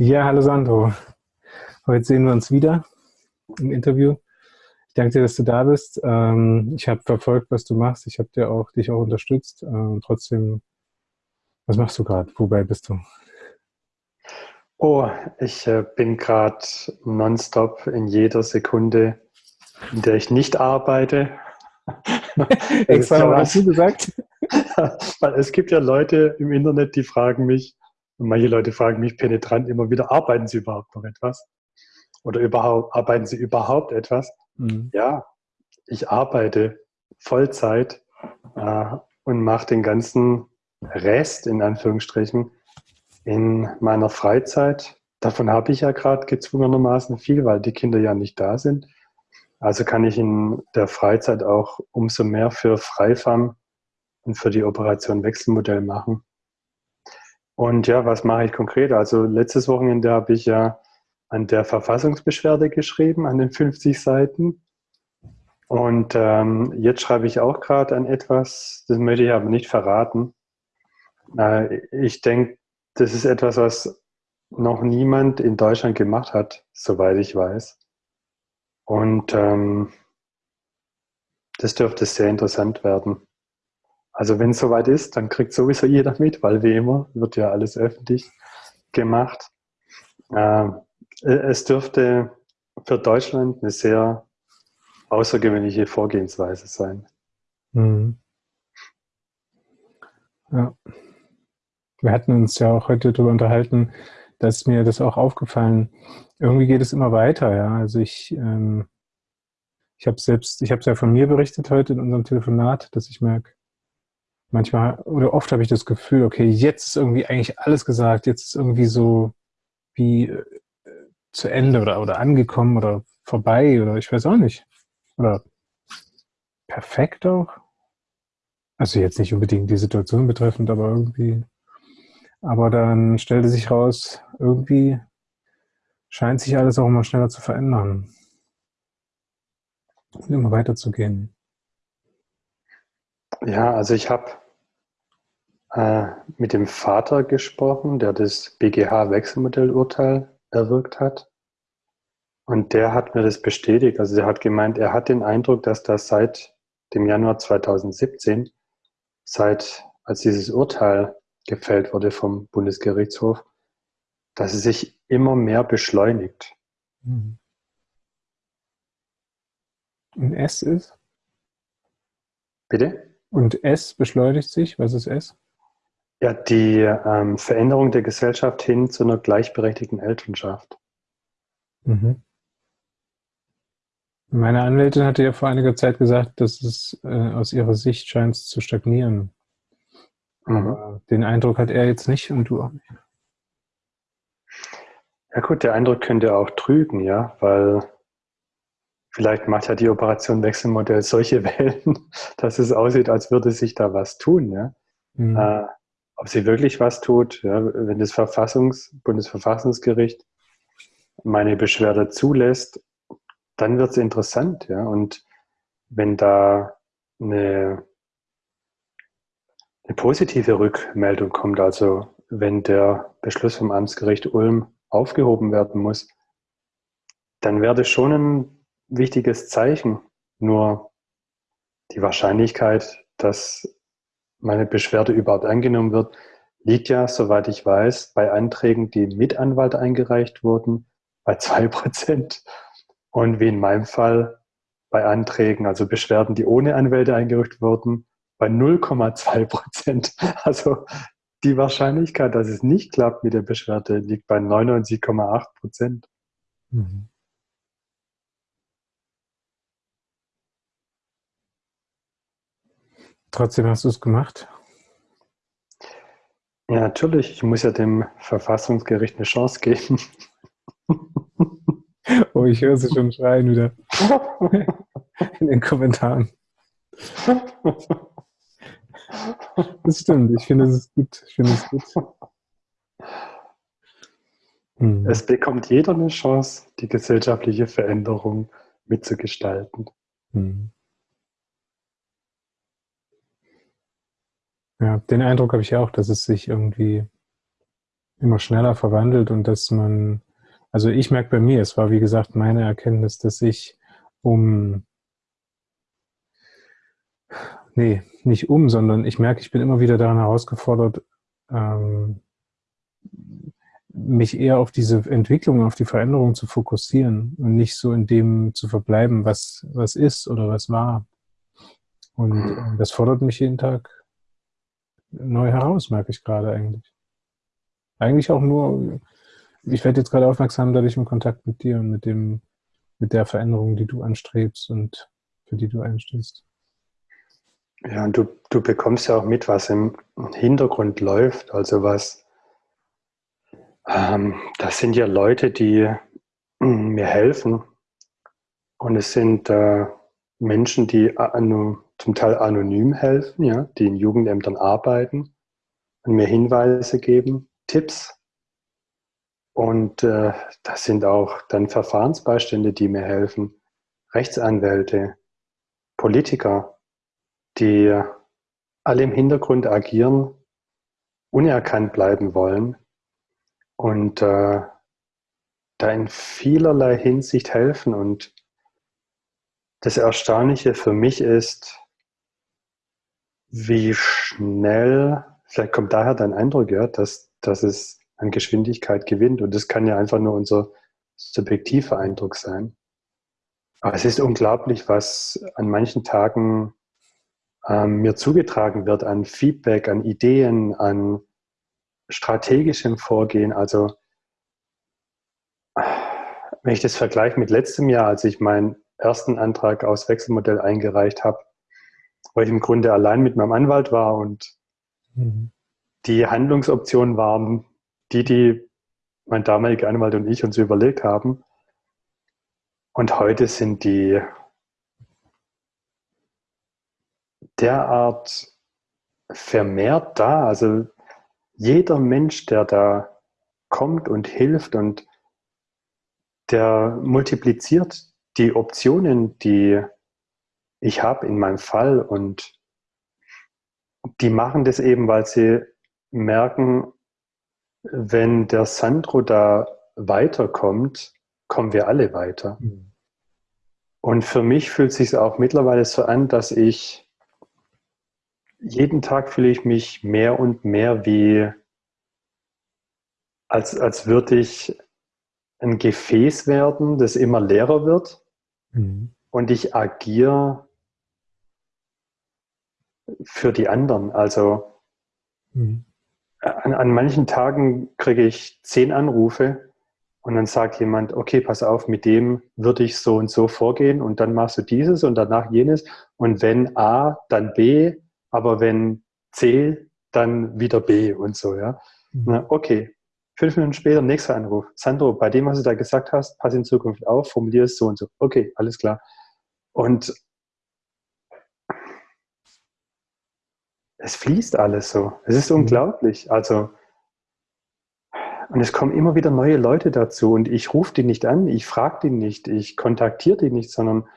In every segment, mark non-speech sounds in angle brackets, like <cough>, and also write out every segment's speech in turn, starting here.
Ja, hallo Sandro. Heute sehen wir uns wieder im Interview. Ich danke dir, dass du da bist. Ähm, ich habe verfolgt, was du machst. Ich habe dir auch, dich auch unterstützt. Ähm, trotzdem, was machst du gerade? Wobei bist du? Oh, ich äh, bin gerade nonstop in jeder Sekunde, in der ich nicht arbeite. <laughs> Extra noch dazu gesagt? <laughs> Weil es gibt ja Leute im Internet, die fragen mich, und manche Leute fragen mich penetrant immer wieder, arbeiten Sie überhaupt noch etwas? Oder überhaupt, arbeiten Sie überhaupt etwas? Mhm. Ja, ich arbeite Vollzeit äh, und mache den ganzen Rest, in Anführungsstrichen, in meiner Freizeit. Davon habe ich ja gerade gezwungenermaßen viel, weil die Kinder ja nicht da sind. Also kann ich in der Freizeit auch umso mehr für Freifam und für die Operation Wechselmodell machen. Und ja, was mache ich konkret? Also letztes Wochenende habe ich ja an der Verfassungsbeschwerde geschrieben, an den 50 Seiten. Und ähm, jetzt schreibe ich auch gerade an etwas, das möchte ich aber nicht verraten. Äh, ich denke, das ist etwas, was noch niemand in Deutschland gemacht hat, soweit ich weiß. Und ähm, das dürfte sehr interessant werden. Also wenn es soweit ist, dann kriegt sowieso jeder mit, weil wie immer wird ja alles öffentlich gemacht. Äh, es dürfte für Deutschland eine sehr außergewöhnliche Vorgehensweise sein. Mhm. Ja. Wir hatten uns ja auch heute darüber unterhalten, dass mir das auch aufgefallen, irgendwie geht es immer weiter, ja. Also ich, ähm, ich habe selbst, ich habe es ja von mir berichtet heute in unserem Telefonat, dass ich merke, manchmal oder oft habe ich das Gefühl, okay, jetzt ist irgendwie eigentlich alles gesagt, jetzt ist irgendwie so wie äh, zu Ende oder, oder angekommen oder vorbei oder ich weiß auch nicht. Oder perfekt auch. Also jetzt nicht unbedingt die Situation betreffend, aber irgendwie. Aber dann stellte sich raus, irgendwie scheint sich alles auch immer schneller zu verändern. Und immer weiterzugehen. Ja, also ich habe äh, mit dem Vater gesprochen, der das BGH-Wechselmodellurteil erwirkt hat. Und der hat mir das bestätigt. Also er hat gemeint, er hat den Eindruck, dass das seit dem Januar 2017, seit als dieses Urteil gefällt wurde vom Bundesgerichtshof, dass es sich immer mehr beschleunigt. Mhm. Und S ist? Bitte? Und S beschleunigt sich? Was ist S? Ja, die ähm, Veränderung der Gesellschaft hin zu einer gleichberechtigten Elternschaft. Mhm. Meine Anwältin hatte ja vor einiger Zeit gesagt, dass es äh, aus ihrer Sicht scheint zu stagnieren. Mhm. Aber den Eindruck hat er jetzt nicht und du auch nicht. Ja gut, der Eindruck könnte auch trügen, ja, weil Vielleicht macht ja die Operation Wechselmodell solche <laughs> Wellen, dass es aussieht, als würde sich da was tun. Ja? Mhm. Äh, ob sie wirklich was tut, ja, wenn das Verfassungs-, Bundesverfassungsgericht meine Beschwerde zulässt, dann wird es interessant. Ja? Und wenn da eine, eine positive Rückmeldung kommt, also wenn der Beschluss vom Amtsgericht Ulm aufgehoben werden muss, dann wäre das schon ein wichtiges Zeichen. Nur die Wahrscheinlichkeit, dass meine Beschwerde überhaupt angenommen wird, liegt ja, soweit ich weiß, bei Anträgen, die mit Anwalt eingereicht wurden, bei zwei Prozent. Und wie in meinem Fall bei Anträgen, also Beschwerden, die ohne Anwälte eingereicht wurden, bei 0,2 Prozent. <laughs> Also die Wahrscheinlichkeit, dass es nicht klappt mit der Beschwerde, liegt bei 99,8 Prozent. Mhm. Trotzdem hast du es gemacht? Ja, natürlich. Ich muss ja dem Verfassungsgericht eine Chance geben. <laughs> Oh, ich höre sie schon schreien wieder. <laughs> In den Kommentaren. Das stimmt. Ich finde, es ist gut. Ich finde es gut. Hm. Es bekommt jeder eine Chance, die gesellschaftliche Veränderung mitzugestalten. Hm. Ja, den Eindruck habe ich auch, dass es sich irgendwie immer schneller verwandelt und dass man, also ich merke bei mir, es war wie gesagt meine Erkenntnis, dass ich um, nee, nicht um, sondern ich merke, ich bin immer wieder daran herausgefordert, ähm, mich eher auf diese Entwicklung, auf die Veränderung zu fokussieren und nicht so in dem zu verbleiben, was, was ist oder was war. Und äh, das fordert mich jeden Tag neu heraus, merke ich gerade eigentlich. Eigentlich auch nur, ich werde jetzt gerade aufmerksam dadurch im Kontakt mit dir und mit dem, mit der Veränderung, die du anstrebst und für die du einstehst. Ja, und du, du bekommst ja auch mit, was im Hintergrund läuft, also was, ähm, das sind ja Leute, die mm, mir helfen und es sind äh, Menschen, die zum Teil anonym helfen, ja, die in Jugendämtern arbeiten und mir Hinweise geben, Tipps. Und äh, das sind auch dann Verfahrensbeistände, die mir helfen, Rechtsanwälte, Politiker, die alle im Hintergrund agieren, unerkannt bleiben wollen und äh, da in vielerlei Hinsicht helfen. Und das Erstaunliche für mich ist, wie schnell, vielleicht kommt daher dein Eindruck, ja, dass, dass es an Geschwindigkeit gewinnt. Und das kann ja einfach nur unser subjektiver Eindruck sein. Aber es ist unglaublich, was an manchen Tagen ähm, mir zugetragen wird an Feedback, an Ideen, an strategischem Vorgehen. Also wenn ich das vergleiche mit letztem Jahr, als ich meinen ersten Antrag aus Wechselmodell eingereicht habe, wo ich im Grunde allein mit meinem Anwalt war und mhm. die Handlungsoptionen waren die, die mein damaliger Anwalt und ich uns überlegt haben. Und heute sind die derart vermehrt da. Also jeder Mensch, der da kommt und hilft und der multipliziert die Optionen, die ich habe in meinem Fall und die machen das eben, weil sie merken, wenn der Sandro da weiterkommt, kommen wir alle weiter. Mhm. Und für mich fühlt es sich auch mittlerweile so an, dass ich jeden Tag fühle ich mich mehr und mehr wie, als, als würde ich ein Gefäß werden, das immer leerer wird. Mhm. Und ich agiere für die anderen. Also mhm. an, an manchen Tagen kriege ich zehn Anrufe und dann sagt jemand, okay, pass auf, mit dem würde ich so und so vorgehen und dann machst du dieses und danach jenes. Und wenn A, dann B aber wenn C, dann wieder B und so, ja. Mhm. Na, okay, fünf Minuten später, nächster Anruf. Sandro, bei dem, was du da gesagt hast, pass in Zukunft auf, formulier es so und so. Okay, alles klar. Und es fließt alles so. Es ist mhm. unglaublich. Also, und es kommen immer wieder neue Leute dazu und ich rufe die nicht an, ich frage die nicht, ich kontaktiere die nicht, sondern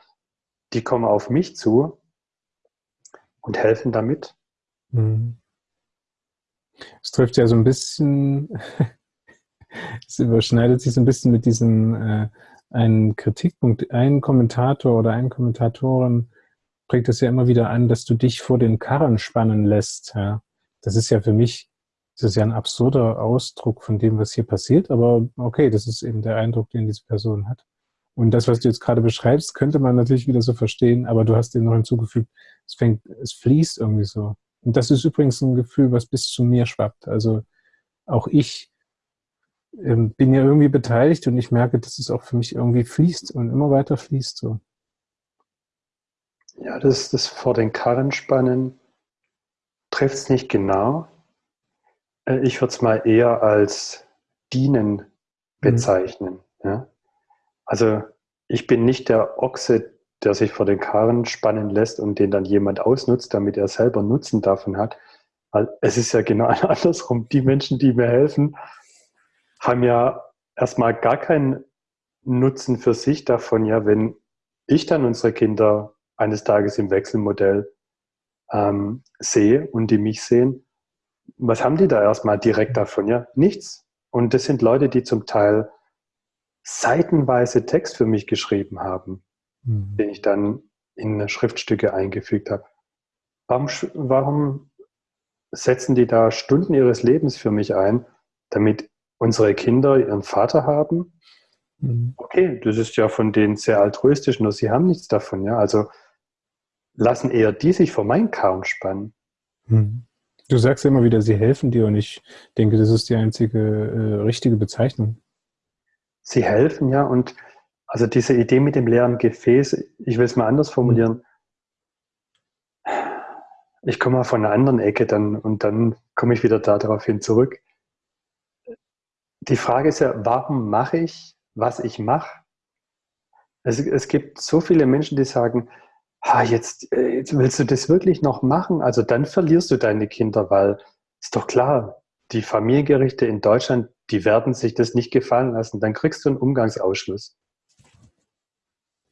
die kommen auf mich zu und helfen damit. Mhm. Es trifft ja so ein bisschen, <laughs> es überschneidet sich so ein bisschen mit diesem äh, ein Kritikpunkt, ein Kommentator oder ein Kommentatorin bringt es ja immer wieder an, dass du dich vor den Karren spannen lässt. Ja. Das ist ja für mich, das ist ja ein absurder Ausdruck von dem, was hier passiert, aber okay, das ist eben der Eindruck, den diese Person hat. Und das, was du jetzt gerade beschreibst, könnte man natürlich wieder so verstehen, aber du hast dem noch hinzugefügt, es fängt, es fließt irgendwie so. Und das ist übrigens ein Gefühl, was bis zu mir schwappt. Also auch ich ähm, bin ja irgendwie beteiligt und ich merke, dass es auch für mich irgendwie fließt und immer weiter fließt so. Ja, das, das vor den Karren spannen trifft es nicht genau. Äh, ich würde es mal eher als dienen mhm. bezeichnen. Mhm. Ja? Also ich bin nicht der Ochse, der sich vor den Karren spannen lässt und den dann jemand ausnutzt, damit er selber Nutzen davon hat. Es ist ja genau <laughs> andersrum. Die Menschen, die mir helfen, haben ja erstmal gar keinen Nutzen für sich davon, ja, wenn ich dann unsere Kinder eines Tages im Wechselmodell ähm, sehe und die mich sehen, was haben die da erstmal direkt davon? Ja, nichts. Und das sind Leute, die zum Teil seitenweise Text für mich geschrieben haben, mhm. den ich dann in Schriftstücke eingefügt habe. Warum, warum setzen die da Stunden ihres Lebens für mich ein, damit unsere Kinder ihren Vater haben? Mhm. Okay, das ist ja von denen sehr altruistisch, nur sie haben nichts davon. Ja? Also lassen eher die sich vor meinen Karren spannen. Mhm. Du sagst immer wieder, sie helfen dir und ich denke, das ist die einzige äh, richtige Bezeichnung. Sie helfen, ja, und also diese Idee mit dem leeren Gefäß, ich will es mal anders formulieren. Ich komme mal von einer anderen Ecke dann und dann komme ich wieder darauf hin zurück. Die Frage ist ja, warum mache ich, was ich mache? Es, es gibt so viele Menschen, die sagen, ha, jetzt, äh, jetzt willst du das wirklich noch machen? Also dann verlierst du deine Kinder, weil ist doch klar, die Familiengerichte in Deutschland, die werden sich das nicht gefallen lassen. Dann kriegst du einen Umgangsausschluss.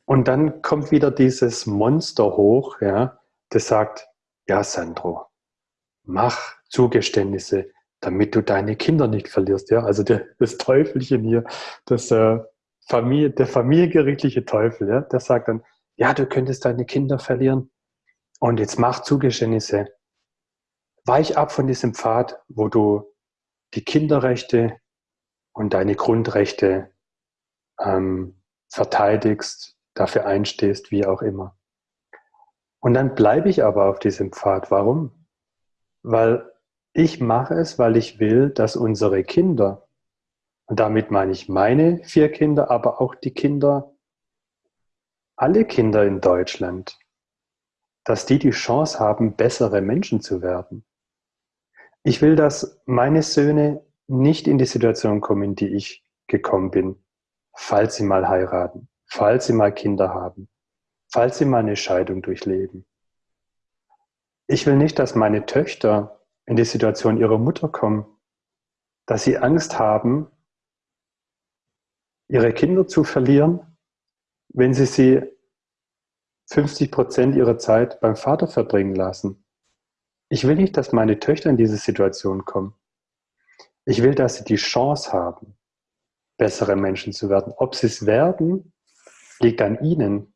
Und dann kommt wieder dieses Monster hoch, ja, das sagt, ja, Sandro, mach Zugeständnisse, damit du deine Kinder nicht verlierst. Ja, also der, das Teufelchen hier, das, äh, Familie, der familiengerichtliche Teufel, ja, der sagt dann, ja, du könntest deine Kinder verlieren. Und jetzt mach Zugeständnisse. Weich ab von diesem Pfad, wo du die Kinderrechte und deine Grundrechte ähm, verteidigst, dafür einstehst, wie auch immer. Und dann bleibe ich aber auf diesem Pfad. Warum? Weil ich mache es, weil ich will, dass unsere Kinder, und damit meine ich meine vier Kinder, aber auch die Kinder alle Kinder in Deutschland, dass die die Chance haben, bessere Menschen zu werden. Ich will, dass meine Söhne nicht in die Situation kommen, in die ich gekommen bin, falls sie mal heiraten, falls sie mal Kinder haben, falls sie mal eine Scheidung durchleben. Ich will nicht, dass meine Töchter in die Situation ihrer Mutter kommen, dass sie Angst haben, ihre Kinder zu verlieren wenn sie sie 50 Prozent ihrer Zeit beim Vater verbringen lassen. Ich will nicht, dass meine Töchter in diese Situation kommen. Ich will, dass sie die Chance haben, bessere Menschen zu werden. Ob sie es werden, liegt an ihnen.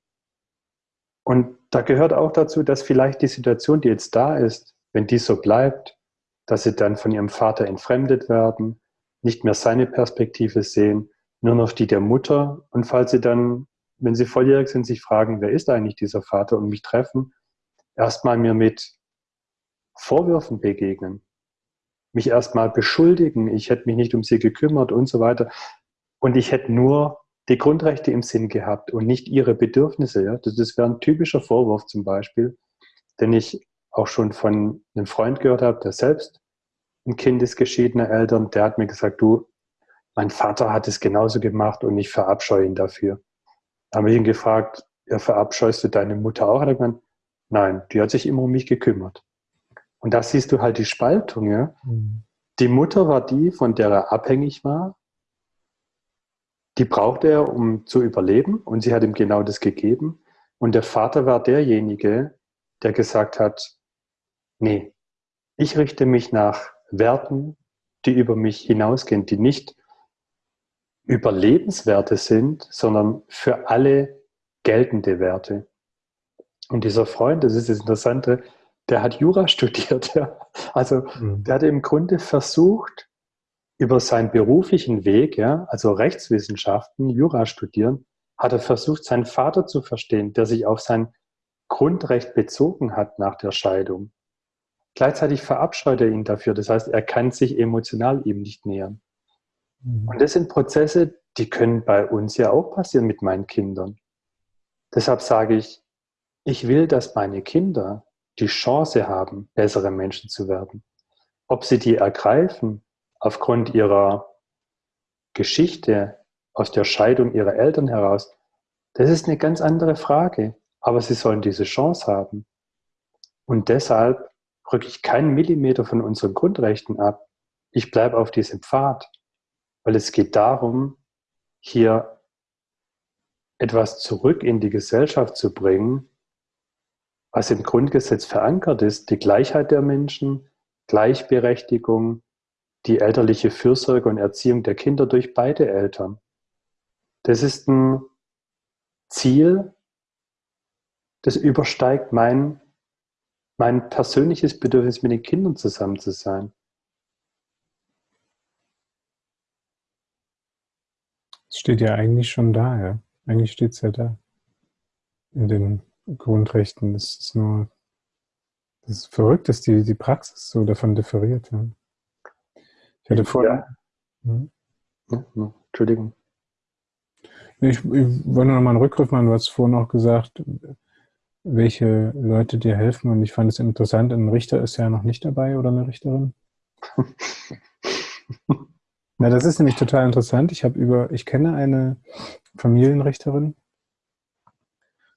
Und da gehört auch dazu, dass vielleicht die Situation, die jetzt da ist, wenn die so bleibt, dass sie dann von ihrem Vater entfremdet werden, nicht mehr seine Perspektive sehen, nur noch die der Mutter. Und falls sie dann wenn sie volljährig sind, sich fragen, wer ist eigentlich dieser Vater und mich treffen, erstmal mir mit Vorwürfen begegnen, mich erstmal beschuldigen, ich hätte mich nicht um sie gekümmert und so weiter. Und ich hätte nur die Grundrechte im Sinn gehabt und nicht ihre Bedürfnisse. Ja? Das, das wäre ein typischer Vorwurf zum Beispiel, den ich auch schon von einem Freund gehört habe, der selbst ein Kind ist geschiedener Eltern, der hat mir gesagt, du, mein Vater hat es genauso gemacht und ich verabscheue ihn dafür habe ich ihn gefragt, ja, verabscheust du deine Mutter auch? Hat er gemeint, nein, die hat sich immer um mich gekümmert. Und da siehst du halt die Spaltung. Ja? Mhm. Die Mutter war die, von der er abhängig war. Die brauchte er, um zu überleben. Und sie hat ihm genau das gegeben. Und der Vater war derjenige, der gesagt hat, nee, ich richte mich nach Werten, die über mich hinausgehen, die nicht Überlebenswerte sind, sondern für alle geltende Werte. Und dieser Freund, das ist das Interessante, der hat Jura <laughs> studiert. Ja. Also mhm. der hat im Grunde versucht, über seinen beruflichen Weg, ja, also Rechtswissenschaften, Jura studieren, hat er versucht, seinen Vater zu verstehen, der sich auf sein Grundrecht bezogen hat nach der Scheidung. Gleichzeitig verabscheut er ihn dafür. Das heißt, er kann sich emotional ihm nicht nähern. Mhm. Und das sind Prozesse, die können bei uns ja auch passieren mit meinen Kindern. Deshalb sage ich, ich will, dass meine Kinder die Chance haben, bessere Menschen zu werden. Ob sie die ergreifen aufgrund ihrer Geschichte, aus der Scheidung ihrer Eltern heraus, das ist eine ganz andere Frage. Aber sie sollen diese Chance haben. Und deshalb rücke ich keinen Millimeter von unseren Grundrechten ab. Ich bleibe auf diesem Pfad weil es geht darum, hier etwas zurück in die Gesellschaft zu bringen, was im Grundgesetz verankert ist, die Gleichheit der Menschen, Gleichberechtigung, die elterliche Fürsorge und Erziehung der Kinder durch beide Eltern. Das ist ein Ziel, das übersteigt mein, mein persönliches Bedürfnis, mit den Kindern zusammen zu sein. Es steht ja eigentlich schon da, ja. Eigentlich steht es ja da. In den Grundrechten. Es ist nur, das ist verrückt, dass die, die Praxis so davon differiert. Ja. Ich hatte vorher. Ja. Hm? Entschuldigung. Ich, ich wollte noch mal einen Rückgriff machen. Du hast vorhin auch gesagt, welche Leute dir helfen. Und ich fand es interessant, ein Richter ist ja noch nicht dabei oder eine Richterin. <laughs> Na, das ist nämlich total interessant. Ich habe über, ich kenne eine Familienrichterin.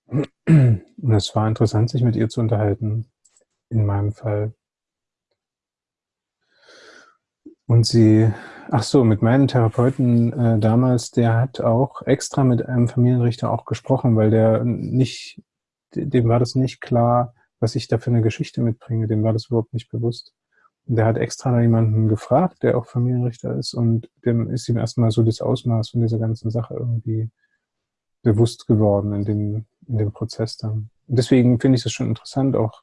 Und es war interessant, sich mit ihr zu unterhalten. In meinem Fall. Und sie, ach so, mit meinem Therapeuten äh, damals, der hat auch extra mit einem Familienrichter auch gesprochen, weil der nicht, dem war das nicht klar, was ich da für eine Geschichte mitbringe, dem war das überhaupt nicht bewusst. Der hat extra jemanden gefragt, der auch Familienrichter ist und dem ist ihm erstmal so das Ausmaß von dieser ganzen Sache irgendwie bewusst geworden in dem, in dem Prozess dann. Und deswegen finde ich es schon interessant, auch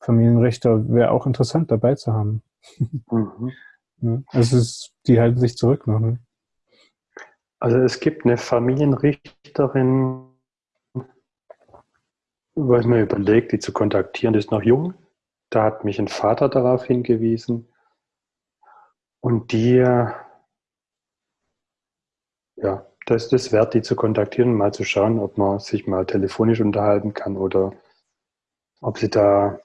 Familienrichter wäre auch interessant dabei zu haben. Mhm. Ja, <laughs> also es, die halten sich zurück noch. Ne? Also es gibt eine Familienrichterin, wo ich mir überlegt, die zu kontaktieren, die ist noch jung. Da hat mich ein Vater darauf hingewiesen. Und die, ja, das ist es wert, die zu kontaktieren, mal zu schauen, ob man sich mal telefonisch unterhalten kann oder ob sie da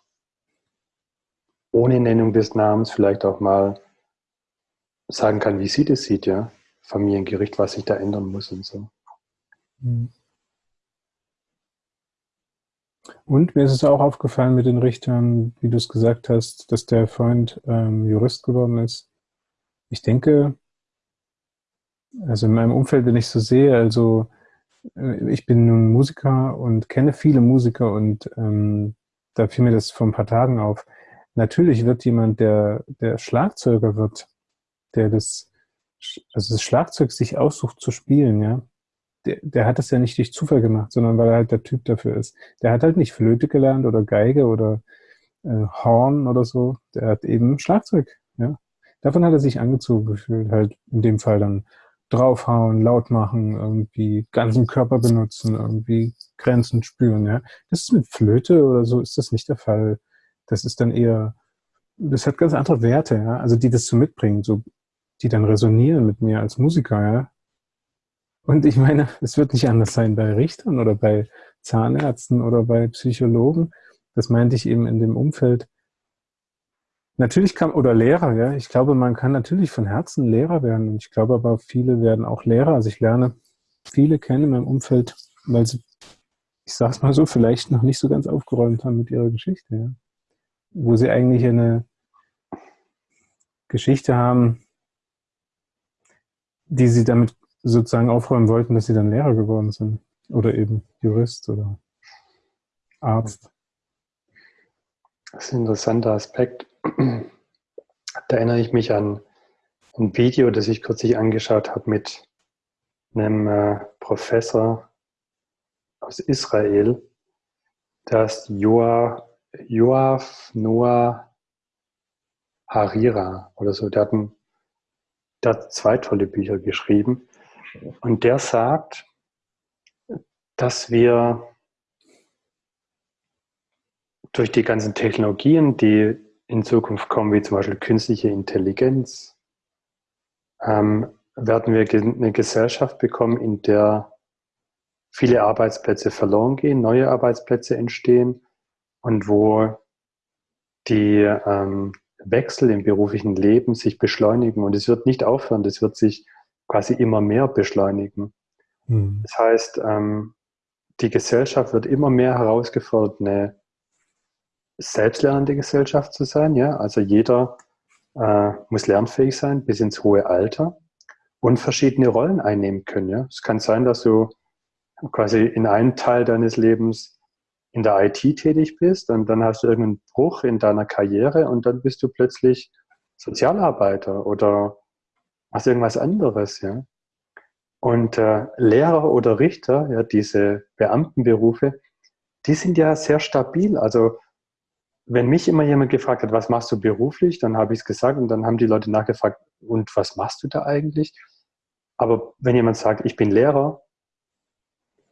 ohne Nennung des Namens vielleicht auch mal sagen kann, wie sie das sieht, ja. Familiengericht, was sich da ändern muss und so. Mhm. Und mir ist es auch aufgefallen mit den Richtern, wie du es gesagt hast, dass der Freund ähm, Jurist geworden ist. Ich denke, also in meinem Umfeld, wenn ich so sehe, also äh, ich bin nun Musiker und kenne viele Musiker und ähm, da fiel mir das vor ein paar Tagen auf. Natürlich wird jemand, der, der Schlagzeuger wird, der das, also das Schlagzeug sich aussucht zu spielen, ja, der, der hat das ja nicht durch Zufall gemacht, sondern weil er halt der Typ dafür ist. Der hat halt nicht Flöte gelernt oder Geige oder äh, Horn oder so. Der hat eben Schlagzeug, ja. Davon hat er sich angezogen gefühlt, halt in dem Fall dann draufhauen, laut machen, irgendwie ganzen Körper benutzen, irgendwie Grenzen spüren, ja. Das ist mit Flöte oder so ist das nicht der Fall. Das ist dann eher, das hat ganz andere Werte, ja. Also die das so mitbringen, so die dann resonieren mit mir als Musiker, ja. Und ich meine, es wird nicht anders sein bei Richtern oder bei Zahnärzten oder bei Psychologen. Das meinte ich eben in dem Umfeld. Natürlich kann, oder Lehrer, ja. Ich glaube, man kann natürlich von Herzen Lehrer werden. Und ich glaube aber, viele werden auch Lehrer. Also ich lerne viele kennen in meinem Umfeld, weil sie, ich sag's mal so, vielleicht noch nicht so ganz aufgeräumt haben mit ihrer Geschichte, ja. Wo sie eigentlich eine Geschichte haben, die sie damit sozusagen aufräumen wollten, dass sie dann Lehrer geworden sind. Oder eben Jurist oder Arzt. Das ist ein interessanter Aspekt. Da erinnere ich mich an ein Video, das ich kürzlich angeschaut habe mit einem äh, Professor aus Israel. Ist Joa, Joaf Noah Harira oder so. Der hat, ein, der hat zwei tolle Bücher geschrieben. Und der sagt, dass wir durch die ganzen Technologien, die in Zukunft kommen, wie zum Beispiel künstliche Intelligenz, ähm, werden wir eine Gesellschaft bekommen, in der viele Arbeitsplätze verloren gehen, neue Arbeitsplätze entstehen und wo die ähm, Wechsel im beruflichen Leben sich beschleunigen. Und es wird nicht aufhören, das wird sich quasi immer mehr beschleunigen. Mhm. Das heißt, ähm, die Gesellschaft wird immer mehr herausgefordert, eine selbstlernende Gesellschaft zu sein. Ja? Also jeder äh, muss lernfähig sein bis ins hohe Alter und verschiedene Rollen einnehmen können. Ja? Es kann sein, dass du quasi in einem Teil deines Lebens in der IT tätig bist und dann hast du irgendeinen Bruch in deiner Karriere und dann bist du plötzlich Sozialarbeiter oder was irgendwas anderes, ja. Und äh, Lehrer oder Richter, ja, diese Beamtenberufe, die sind ja sehr stabil. Also wenn mich immer jemand gefragt hat, was machst du beruflich, dann habe ich es gesagt und dann haben die Leute nachgefragt, und was machst du da eigentlich? Aber wenn jemand sagt, ich bin Lehrer,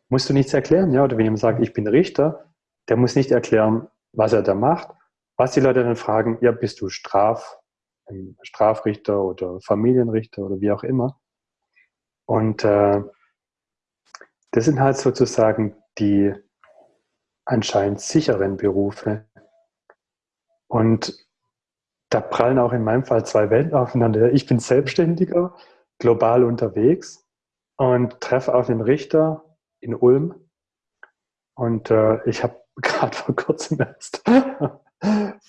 musst du nichts erklären, ja? Oder wenn jemand sagt, ich bin Richter, der muss nicht erklären, was er da macht. Was die Leute dann fragen, ja, bist du Straf, Strafrichter oder Familienrichter oder wie auch immer. Und äh, das sind halt sozusagen die anscheinend sicheren Berufe. Und da prallen auch in meinem Fall zwei Welten aufeinander. Ich bin Selbstständiger, global unterwegs und treffe auf den Richter in Ulm. Und äh, ich habe <laughs> gerade vor kurzem erst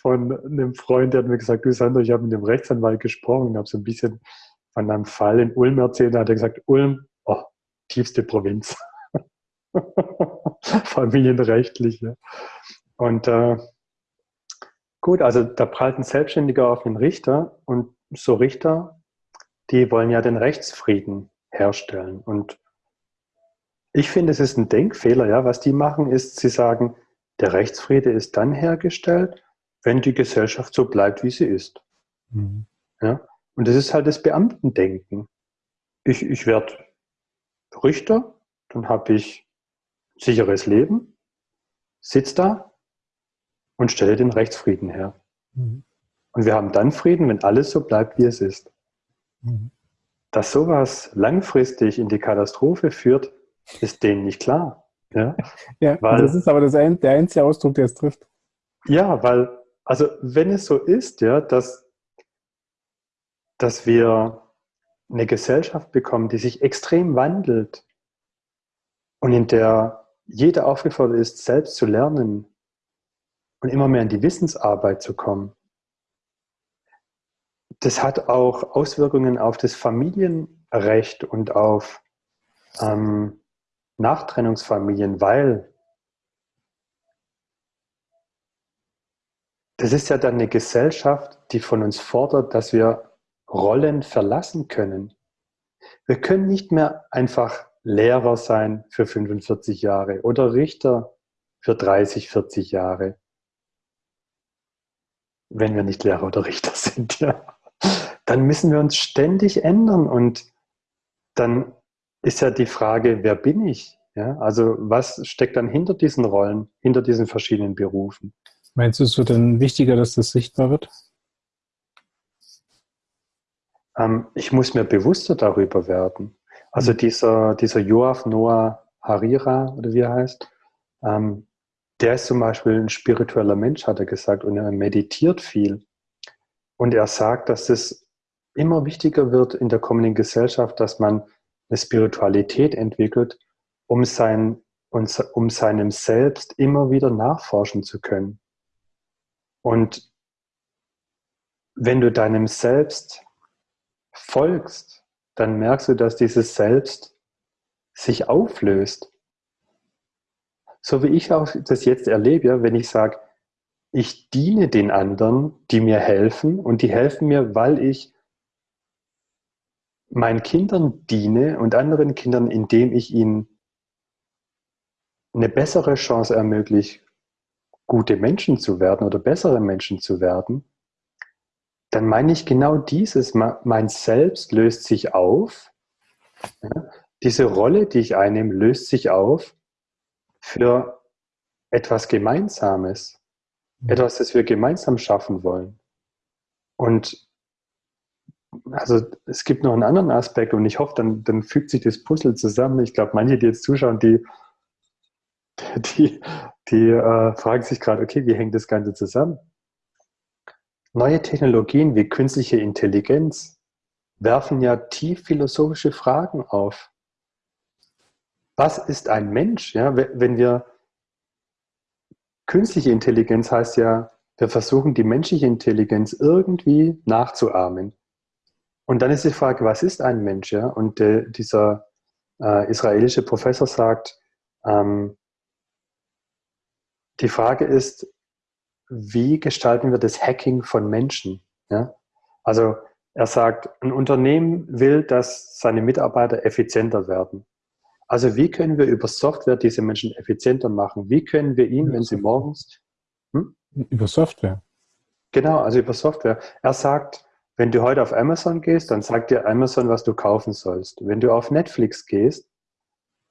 von einem Freund, der hat mir gesagt, du Sandro, ich habe mit dem Rechtsanwalt gesprochen und habe so ein bisschen von einem Fall in Ulm erzählt. Da hat er gesagt, Ulm, oh, tiefste Provinz. <laughs> Familienrechtliche. Und äh, gut, also da prallt ein Selbstständiger auf den Richter und so Richter, die wollen ja den Rechtsfrieden herstellen. Und ich finde, es ist ein Denkfehler, ja. Was die machen, ist, sie sagen, der Rechtsfriede ist dann hergestellt, wenn die Gesellschaft so bleibt, wie sie ist. Mhm. Ja? Und das ist halt das Beamtendenken. Ich, ich werde Richter, dann habe ich sicheres Leben, sitze da und stelle den Rechtsfrieden her. Mhm. Und wir haben dann Frieden, wenn alles so bleibt, wie es ist. Mhm. Dass sowas langfristig in die Katastrophe führt, ist denen nicht klar. Ja, <laughs> ja weil, das ist aber das ein, der einzige Ausdruck, der es trifft. Ja, weil, also wenn es so ist, ja, dass, dass wir eine Gesellschaft bekommen, die sich extrem wandelt und in der jeder aufgefordert ist, selbst zu lernen und immer mehr in die Wissensarbeit zu kommen, das hat auch Auswirkungen auf das Familienrecht und auf ähm, Nachtrennungsfamilien, weil das ist ja dann eine Gesellschaft, die von uns fordert, dass wir Rollen verlassen können. Wir können nicht mehr einfach Lehrer sein für 45 Jahre oder Richter für 30, 40 Jahre, wenn wir nicht Lehrer oder Richter <laughs> sind. Ja. Dann müssen wir uns ständig ändern und dann ist ja die Frage, wer bin ich? Ja, also was steckt dann hinter diesen Rollen, hinter diesen verschiedenen Berufen? Meinst du, es wird dann wichtiger, dass das sichtbar wird? Ähm, ich muss mir bewusster darüber werden. Also mhm. dieser, dieser Joaf Noah Harira, oder wie er heißt, ähm, der ist zum Beispiel ein spiritueller Mensch, hat er gesagt, und er meditiert viel. Und er sagt, dass es immer wichtiger wird in der kommenden Gesellschaft, dass man eine Spiritualität entwickelt, um, sein, um seinem Selbst immer wieder nachforschen zu können. Und wenn du deinem Selbst folgst, dann merkst du, dass dieses Selbst sich auflöst. So wie ich auch das jetzt erlebe, wenn ich sage, ich diene den anderen, die mir helfen und die helfen mir, weil ich meinen Kindern diene und anderen Kindern, indem ich ihnen eine bessere Chance ermögliche, gute Menschen zu werden oder bessere Menschen zu werden, dann meine ich genau dieses. Mein Selbst löst sich auf. Diese Rolle, die ich einnehme, löst sich auf für etwas Gemeinsames. Mhm. Etwas, das wir gemeinsam schaffen wollen. Und also es gibt noch einen anderen Aspekt und ich hoffe, dann, dann fügt sich das Puzzle zusammen. Ich glaube, manche, die jetzt zuschauen, die, die, die äh, fragen sich gerade, okay, wie hängt das Ganze zusammen? Neue Technologien wie künstliche Intelligenz werfen ja tief philosophische Fragen auf. Was ist ein Mensch? Ja, wenn wir künstliche Intelligenz heißt ja, wir versuchen die menschliche Intelligenz irgendwie nachzuahmen. Und dann ist die Frage, was ist ein Mensch? Ja? Und äh, dieser äh, israelische Professor sagt, ähm, die Frage ist, wie gestalten wir das Hacking von Menschen? Ja? Also er sagt, ein Unternehmen will, dass seine Mitarbeiter effizienter werden. Also wie können wir über Software diese Menschen effizienter machen? Wie können wir ihnen, wenn sie morgens... Hm? Über Software. Genau, also über Software. Er sagt, wenn du heute auf Amazon gehst, dann sagt dir Amazon, was du kaufen sollst. Wenn du auf Netflix gehst,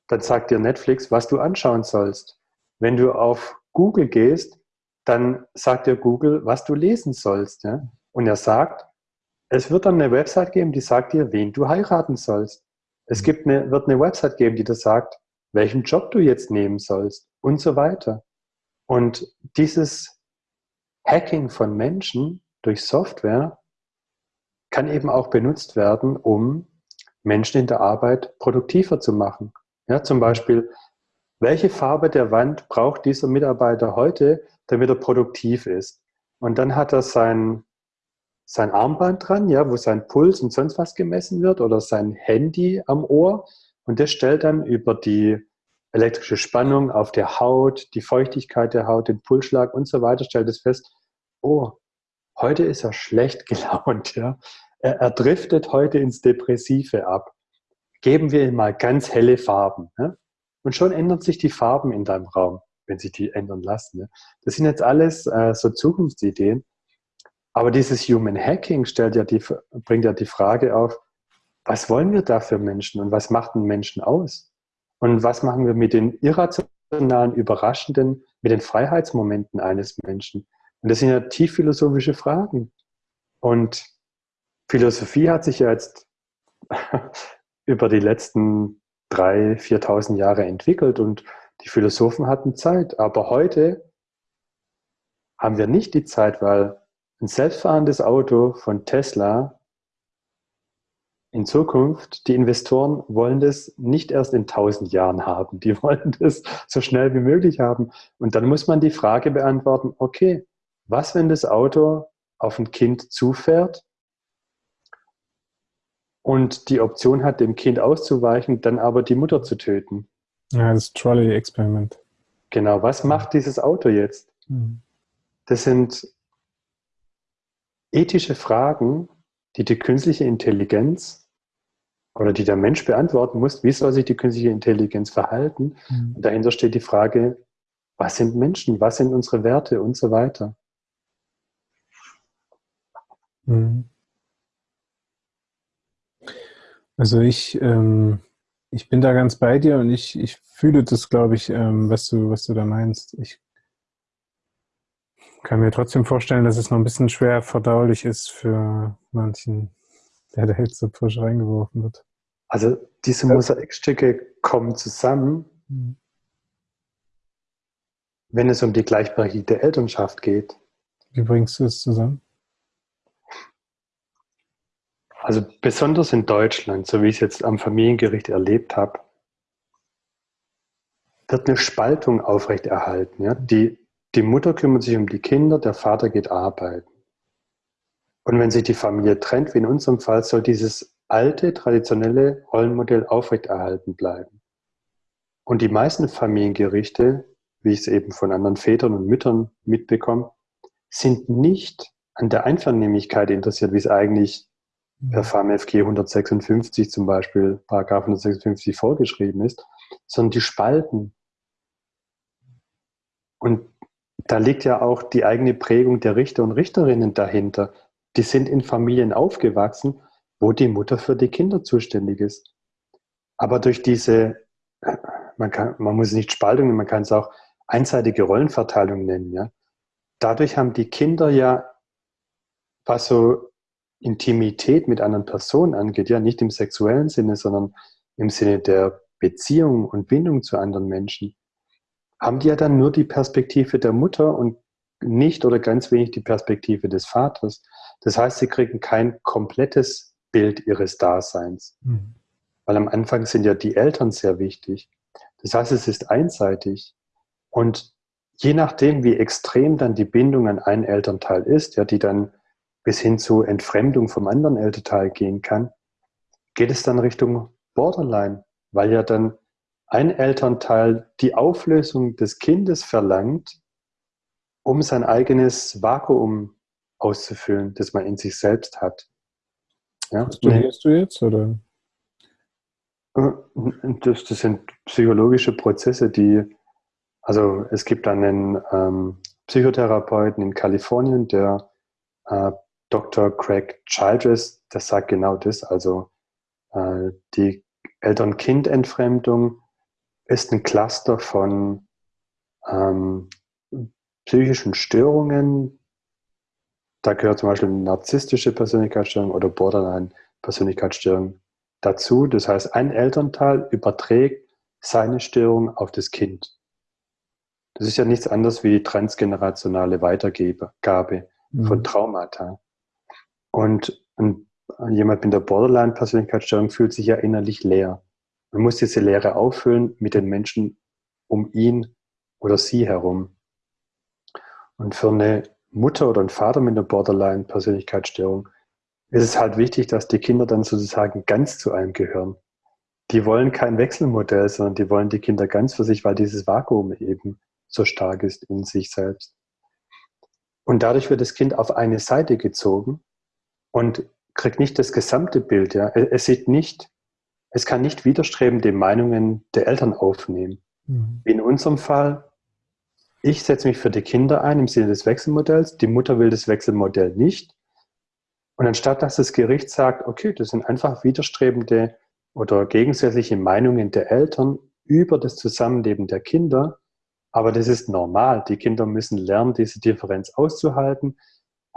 dann sagt dir Netflix, was du anschauen sollst. Wenn du auf Google gehst, dann sagt dir Google, was du lesen sollst. Ja? Und er sagt, es wird dann eine Website geben, die sagt dir, wen du heiraten sollst. Es gibt eine, wird eine Website geben, die dir sagt, welchen Job du jetzt nehmen sollst und so weiter. Und dieses Hacking von Menschen durch Software kann eben auch benutzt werden, um Menschen in der Arbeit produktiver zu machen. Ja, zum Beispiel, welche Farbe der Wand braucht dieser Mitarbeiter heute, damit er produktiv ist? Und dann hat er sein, sein Armband dran, ja, wo sein Puls und sonst was gemessen wird oder sein Handy am Ohr und das stellt dann über die elektrische Spannung auf der Haut, die Feuchtigkeit der Haut, den Pulsschlag und so weiter, stellt es fest, oh, heute ist er schlecht <laughs> gelaunt, ja. Er, er driftet heute ins Depressive ab. Geben wir ihm mal ganz helle Farben. Ja? Und schon ändern sich die Farben in deinem Raum, wenn sich die ändern lassen. Ja? Das sind jetzt alles äh, so Zukunftsideen, aber dieses Human Hacking stellt ja die, bringt ja die Frage auf, was wollen wir da für Menschen und was macht einen Menschen aus? Und was machen wir mit den irrationalen, überraschenden, mit den Freiheitsmomenten eines Menschen? Und das sind ja tief philosophische Fragen. Und Philosophie hat sich ja jetzt <laughs> über die letzten drei, 4.000 Jahre entwickelt und die Philosophen hatten Zeit. Aber heute haben wir nicht die Zeit, weil ein selbstfahrendes Auto von Tesla in Zukunft, die Investoren wollen das nicht erst in tausend Jahren haben, die wollen das so schnell wie möglich haben. Und dann muss man die Frage beantworten, okay, was, wenn das Auto auf ein Kind zufährt und die Option hat, dem Kind auszuweichen, dann aber die Mutter zu töten? Ja, das Trolley-Experiment. Genau, was macht dieses Auto jetzt? Mhm. Das sind ethische Fragen, die die künstliche Intelligenz oder die der Mensch beantworten muss, wie soll sich die künstliche Intelligenz verhalten? Mhm. Und dahinter steht die Frage, was sind Menschen, was sind unsere Werte und so weiter. Mhm. Also ich, ähm, ich bin da ganz bei dir und ich, ich fühle das, glaube ich, ähm, was, du, was du da meinst. Ich kann mir trotzdem vorstellen, dass es noch ein bisschen schwer verdaulich ist für manchen, der da jetzt so frisch reingeworfen wird. Also diese Mosaikstücke kommen zusammen, mhm. wenn es um die gleichberechtigte Elternschaft geht. Wie bringst du es zusammen? Also besonders in Deutschland, so wie ich es jetzt am Familiengericht erlebt habe, wird eine Spaltung aufrechterhalten. Ja? Die, die Mutter kümmert sich um die Kinder, der Vater geht arbeiten. Und wenn sich die Familie trennt, wie in unserem Fall, soll dieses alte, traditionelle Rollenmodell aufrechterhalten bleiben. Und die meisten Familiengerichte, wie ich es eben von anderen Vätern und Müttern mitbekomme, sind nicht an der Einvernehmlichkeit interessiert, wie es eigentlich per FAMFG 156 zum Beispiel, Paragraph 156 vorgeschrieben ist, sondern die spalten. Und da liegt ja auch die eigene Prägung der Richter und Richterinnen dahinter. Die sind in Familien aufgewachsen, wo die Mutter für die Kinder zuständig ist. Aber durch diese, man, kann, man muss es nicht Spaltung nennen, man kann es auch einseitige Rollenverteilung nennen. Ja? Dadurch haben die Kinder ja, was so Intimität mit anderen Personen angeht, ja nicht im sexuellen Sinne, sondern im Sinne der Beziehung und Bindung zu anderen Menschen, haben die ja dann nur die Perspektive der Mutter und nicht oder ganz wenig die Perspektive des Vaters. Das heißt, sie kriegen kein komplettes Bild ihres Daseins. Mhm. Weil am Anfang sind ja die Eltern sehr wichtig. Das heißt, es ist einseitig. Und je nachdem, wie extrem dann die Bindung an einen Elternteil ist, ja, die dann bis hin zu Entfremdung vom anderen Elternteil gehen kann, geht es dann Richtung Borderline, weil ja dann ein Elternteil die Auflösung des Kindes verlangt, um sein eigenes Vakuum auszufüllen, das man in sich selbst hat. Ja? Studierst du jetzt oder? Äh, das, das, sind psychologische Prozesse, die, also es gibt einen ähm, Psychotherapeuten in Kalifornien, der äh, Dr. Craig Childress, der sagt genau das, also äh, die Eltern-Kind-Entfremdung ist ein Cluster von ähm, psychischen Störungen. Da gehört zum Beispiel narzisstische Persönlichkeitsstörung oder Borderline-Persönlichkeitsstörung dazu. Das heißt, ein Elternteil überträgt seine Störung auf das Kind. Das ist ja nichts anderes wie transgenerationale Weitergabe mhm. von Traumata. Und ein, jemand mit der Borderline-Persönlichkeitsstörung fühlt sich ja innerlich leer. Man muss diese Leere auffüllen mit den Menschen um ihn oder sie herum. Und für eine Mutter oder einen Vater mit einer Borderline-Persönlichkeitsstörung ist es halt wichtig, dass die Kinder dann sozusagen ganz zu einem gehören. Die wollen kein Wechselmodell, sondern die wollen die Kinder ganz für sich, weil dieses Vakuum eben so stark ist in sich selbst. Und dadurch wird das Kind auf eine Seite gezogen und kriegt nicht das gesamte Bild. Ja. Es sieht nicht, es kann nicht widerstrebende Meinungen der Eltern aufnehmen. Mhm. In unserem Fall, ich setze mich für die Kinder ein im Sinne des Wechselmodells, die Mutter will das Wechselmodell nicht. Und anstatt dass das Gericht sagt, okay, das sind einfach widerstrebende oder gegensätzliche Meinungen der Eltern über das Zusammenleben der Kinder, aber das ist normal. Die Kinder müssen lernen, diese Differenz auszuhalten.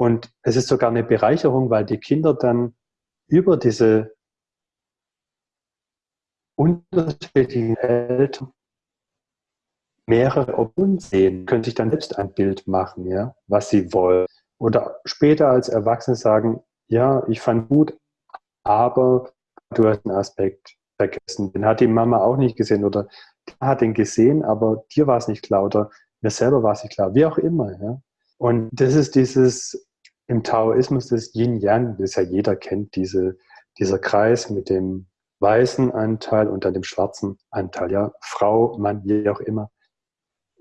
Und es ist sogar eine Bereicherung, weil die Kinder dann über diese unterschiedlichen Eltern mehrere Optionen sehen, können sich dann selbst ein Bild machen, ja, was sie wollen. Oder später als Erwachsene sagen, ja, ich fand gut, aber du hast einen Aspekt vergessen. Den hat die Mama auch nicht gesehen oder hat ihn gesehen, aber dir war es nicht klar oder mir selber war es nicht klar, wie auch immer. Ja. Und das ist dieses im Taoismus das Yin-Yang, das ja jeder kennt, diese, dieser Kreis mit dem weißen Anteil und dann dem schwarzen Anteil, ja, Frau, Mann, wie auch immer.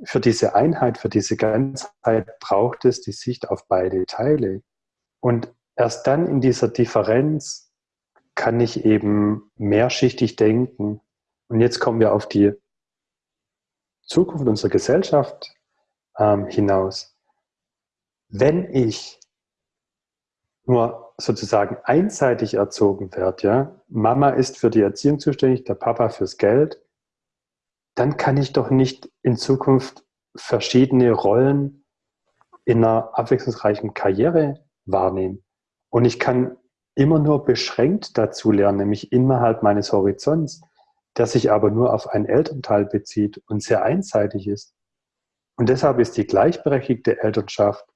Für diese Einheit, für diese Ganzheit braucht es die Sicht auf beide Teile. Und erst dann in dieser Differenz kann ich eben mehrschichtig denken. Und jetzt kommen wir auf die Zukunft unserer Gesellschaft ähm, hinaus. Wenn ich nur sozusagen einseitig erzogen werde, ja, Mama ist für die Erziehung zuständig, der Papa fürs Geld, dann kann ich doch nicht in Zukunft verschiedene Rollen in einer abwechslungsreichen Karriere wahrnehmen. Und ich kann immer nur beschränkt dazu lernen, nämlich innerhalb meines Horizonts, der sich aber nur auf einen Elternteil bezieht und sehr einseitig ist. Und deshalb ist die gleichberechtigte Elternschaft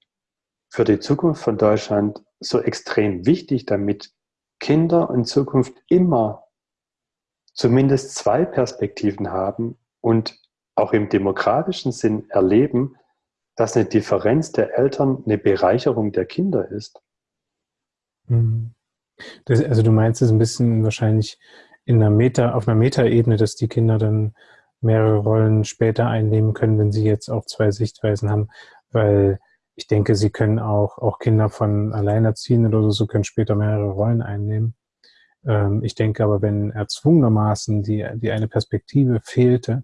für die Zukunft von Deutschland so extrem wichtig, damit Kinder in Zukunft immer zumindest zwei Perspektiven haben und auch im demokratischen Sinn erleben, dass eine Differenz der Eltern eine Bereicherung der Kinder ist. Mhm. Das, also du meinst es ein bisschen wahrscheinlich in einer Meta, auf einer Metaebene, dass die Kinder dann mehrere Rollen später einnehmen können, wenn sie jetzt auch zwei Sichtweisen haben, weil ich denke, sie können auch, auch Kinder von Alleinerziehenden oder so können später mehrere Rollen einnehmen. Ähm, ich denke aber, wenn erzwungenermaßen die, die eine Perspektive fehlte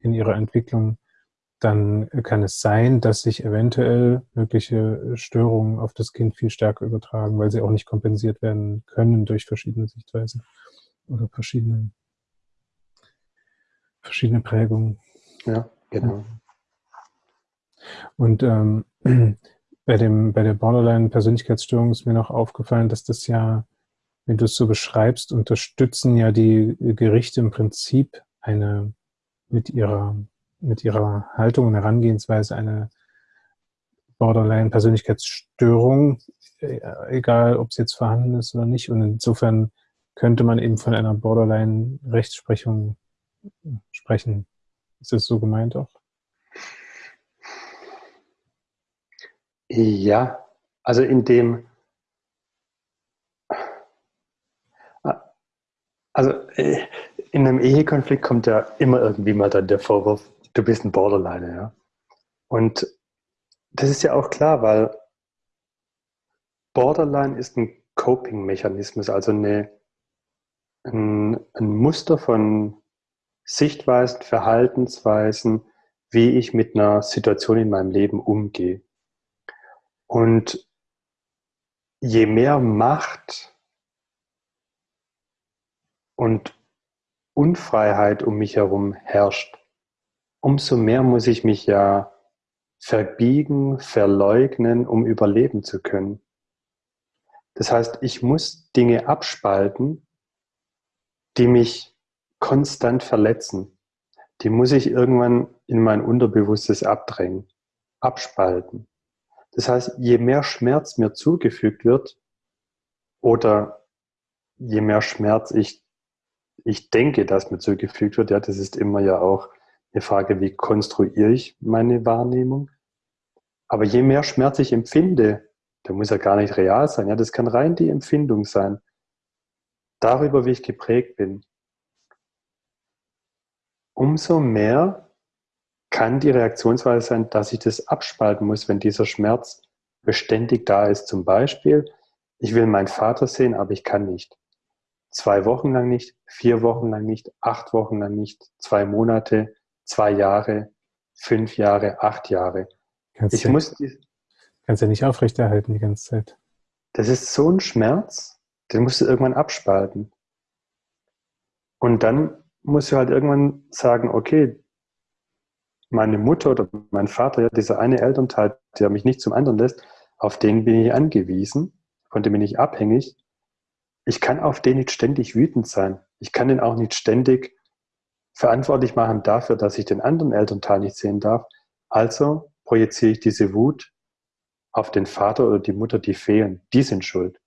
in ihrer Entwicklung, dann kann es sein, dass sich eventuell mögliche Störungen auf das Kind viel stärker übertragen, weil sie auch nicht kompensiert werden können durch verschiedene Sichtweisen oder verschiedene, verschiedene Prägungen. Ja, genau. Und ähm, <clears throat> bei, dem, bei der Borderline-Persönlichkeitsstörung ist mir noch aufgefallen, dass das ja, wenn du es so beschreibst, unterstützen ja die Gerichte im Prinzip eine mit ihrer mit ihrer Haltung und Herangehensweise eine Borderline-Persönlichkeitsstörung, äh, egal ob es jetzt vorhanden ist oder nicht. Und insofern könnte man eben von einer Borderline-Rechtsprechung sprechen. Ist das so gemeint auch? Ja, also in dem, also äh, in einem Ehekonflikt kommt ja immer irgendwie mal dann der Vorwurf, du bist ein Borderliner, ja. Und das ist ja auch klar, weil Borderline ist ein Coping-Mechanismus, also eine, ein, ein Muster von Sichtweisen, Verhaltensweisen, wie ich mit einer Situation in meinem Leben umgehe. Und je mehr Macht und Unfreiheit um mich herum herrscht, umso mehr muss ich mich ja verbiegen, verleugnen, um überleben zu können. Das heißt, ich muss Dinge abspalten, die mich konstant verletzen. Die muss ich irgendwann in mein Unterbewusstes abdrängen, abspalten. Das heißt, je mehr Schmerz mir zugefügt wird oder je mehr Schmerz ich, ich denke, dass mir zugefügt wird, ja, das ist immer ja auch eine Frage, wie konstruiere ich meine Wahrnehmung. Aber je mehr Schmerz ich empfinde, der muss ja gar nicht real sein, ja, das kann rein die Empfindung sein, darüber, wie ich geprägt bin. Umso mehr kann die Reaktionsweise sein, dass ich das abspalten muss, wenn dieser Schmerz beständig da ist. Zum Beispiel, ich will meinen Vater sehen, aber ich kann nicht. Zwei Wochen lang nicht, vier Wochen lang nicht, acht Wochen lang nicht, zwei Monate, zwei Jahre, fünf Jahre, acht Jahre. Kannst ich ja, muss kannst ja nicht aufrechterhalten die ganze Zeit. Das ist so ein Schmerz, den musst du irgendwann abspalten. Und dann musst du halt irgendwann sagen, okay, meine Mutter oder mein Vater, dieser eine Elternteil, der mich nicht zum anderen lässt, auf den bin ich angewiesen, von dem bin ich abhängig. Ich kann auf den nicht ständig wütend sein. Ich kann den auch nicht ständig verantwortlich machen dafür, dass ich den anderen Elternteil nicht sehen darf. Also projiziere ich diese Wut auf den Vater oder die Mutter, die fehlen. Die sind schuld.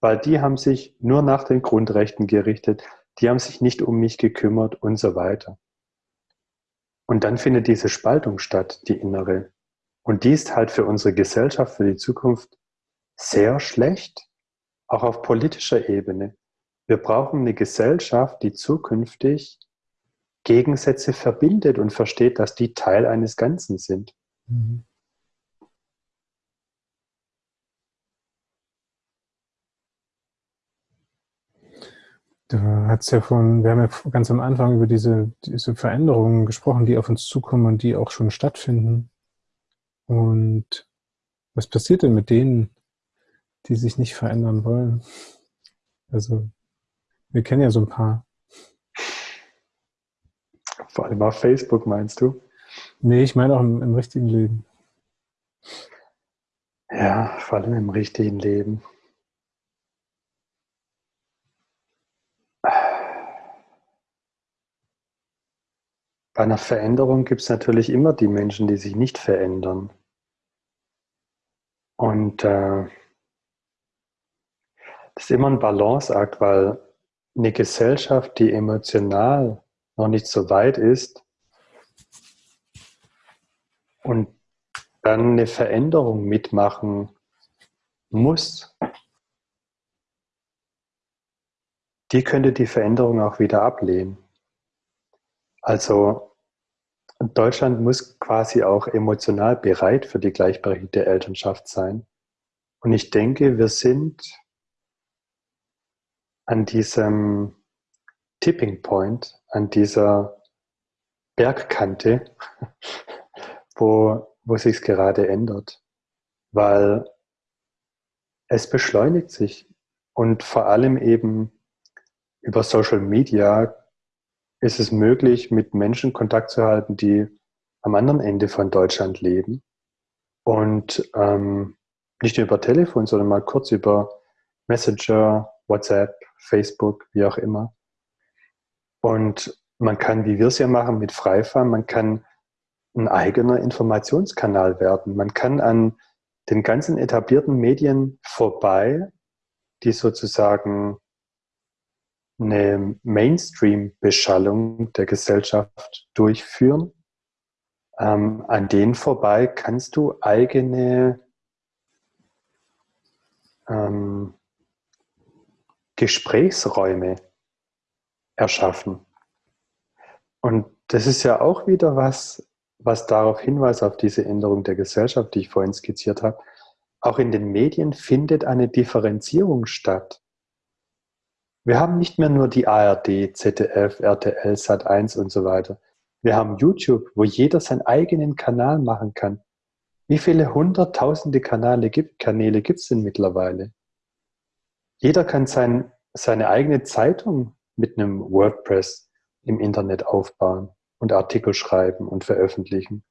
Weil die haben sich nur nach den Grundrechten gerichtet, die haben sich nicht um mich gekümmert und so weiter. Und dann findet diese Spaltung statt, die innere. Und die ist halt für unsere Gesellschaft, für die Zukunft sehr schlecht, auch auf politischer Ebene. Wir brauchen eine Gesellschaft, die zukünftig Gegensätze verbindet und versteht, dass die Teil eines Ganzen sind. Mhm. Du hast ja von, wir haben ja ganz am Anfang über diese, diese Veränderungen gesprochen, die auf uns zukommen und die auch schon stattfinden. Und was passiert denn mit denen, die sich nicht verändern wollen? Also, wir kennen ja so ein paar. Vor allem auf Facebook, meinst du? Nee, ich meine auch im, im richtigen Leben. Ja, vor allem im richtigen Leben. Bei einer Veränderung gibt es natürlich immer die Menschen, die sich nicht verändern. Und äh, das ist immer ein Balanceakt, weil eine Gesellschaft, die emotional noch nicht so weit ist und dann eine Veränderung mitmachen muss, die könnte die Veränderung auch wieder ablehnen. Also Deutschland muss quasi auch emotional bereit für die gleichberechtigte Elternschaft sein. Und ich denke, wir sind an diesem Tipping Point, an dieser Bergkante, <laughs> wo, wo sich gerade ändert. Weil es beschleunigt sich und vor allem eben über Social Media ist es möglich, mit Menschen Kontakt zu halten, die am anderen Ende von Deutschland leben und ähm, nicht nur über Telefon, sondern mal kurz über Messenger, WhatsApp, Facebook, wie auch immer. Und man kann, wie wir es ja machen, mit Freifahren, man kann ein eigener Informationskanal werden. Man kann an den ganzen etablierten Medien vorbei, die sozusagen eine Mainstream-Beschallung der Gesellschaft durchführen. Ähm, an denen vorbei kannst du eigene ähm, Gesprächsräume erschaffen. Und das ist ja auch wieder was, was darauf hinweist, auf diese Änderung der Gesellschaft, die ich vorhin skizziert habe. auch in den Medien findet eine Differenzierung statt. Wir haben nicht mehr nur die ARD, ZDF, RTL, Sat1 und so weiter. Wir haben YouTube, wo jeder seinen eigenen Kanal machen kann. Wie viele hunderttausende Kanäle gibt Kanäle gibt's denn mittlerweile? Jeder kann sein, seine eigene Zeitung mit einem WordPress im Internet aufbauen und Artikel schreiben und veröffentlichen.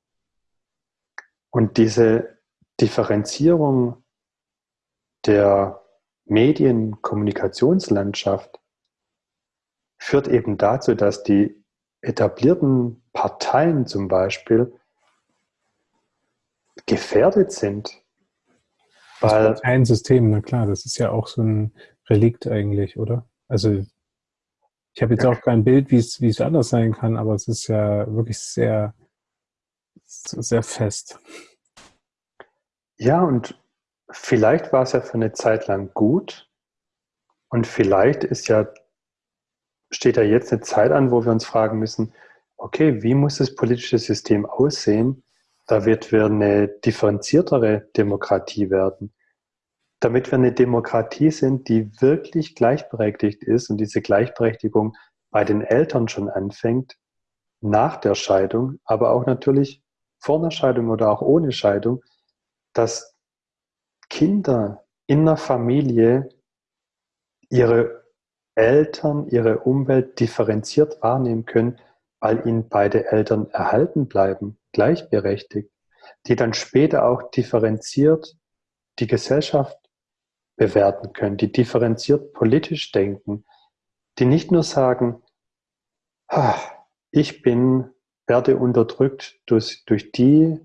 Und diese Differenzierung der Medienkommunikationslandschaft führt eben dazu, dass die etablierten Parteien zum Beispiel gefährdet sind. Weil das Parteiensystem, na klar, das ist ja auch so ein Relikt eigentlich, oder? Also ich habe jetzt ja. auch kein Bild, wie es, wie es anders sein kann, aber es ist ja wirklich sehr, sehr fest. Ja, und vielleicht war es ja für eine Zeit lang gut und vielleicht ist ja, steht ja jetzt eine Zeit an, wo wir uns fragen müssen, okay, wie muss das politische System aussehen, damit wir eine differenziertere Demokratie werden, damit wir eine Demokratie sind, die wirklich gleichberechtigt ist und diese Gleichberechtigung bei den Eltern schon anfängt, nach der Scheidung, aber auch natürlich vor der Scheidung oder auch ohne Scheidung, dass Kinder in der Familie ihre Eltern, ihre Umwelt differenziert wahrnehmen können, weil ihnen beide Eltern erhalten bleiben, gleichberechtigt, die dann später auch differenziert die Gesellschaft bewerten können, die differenziert politisch denken, die nicht nur sagen, ich bin, werde unterdrückt durch, durch die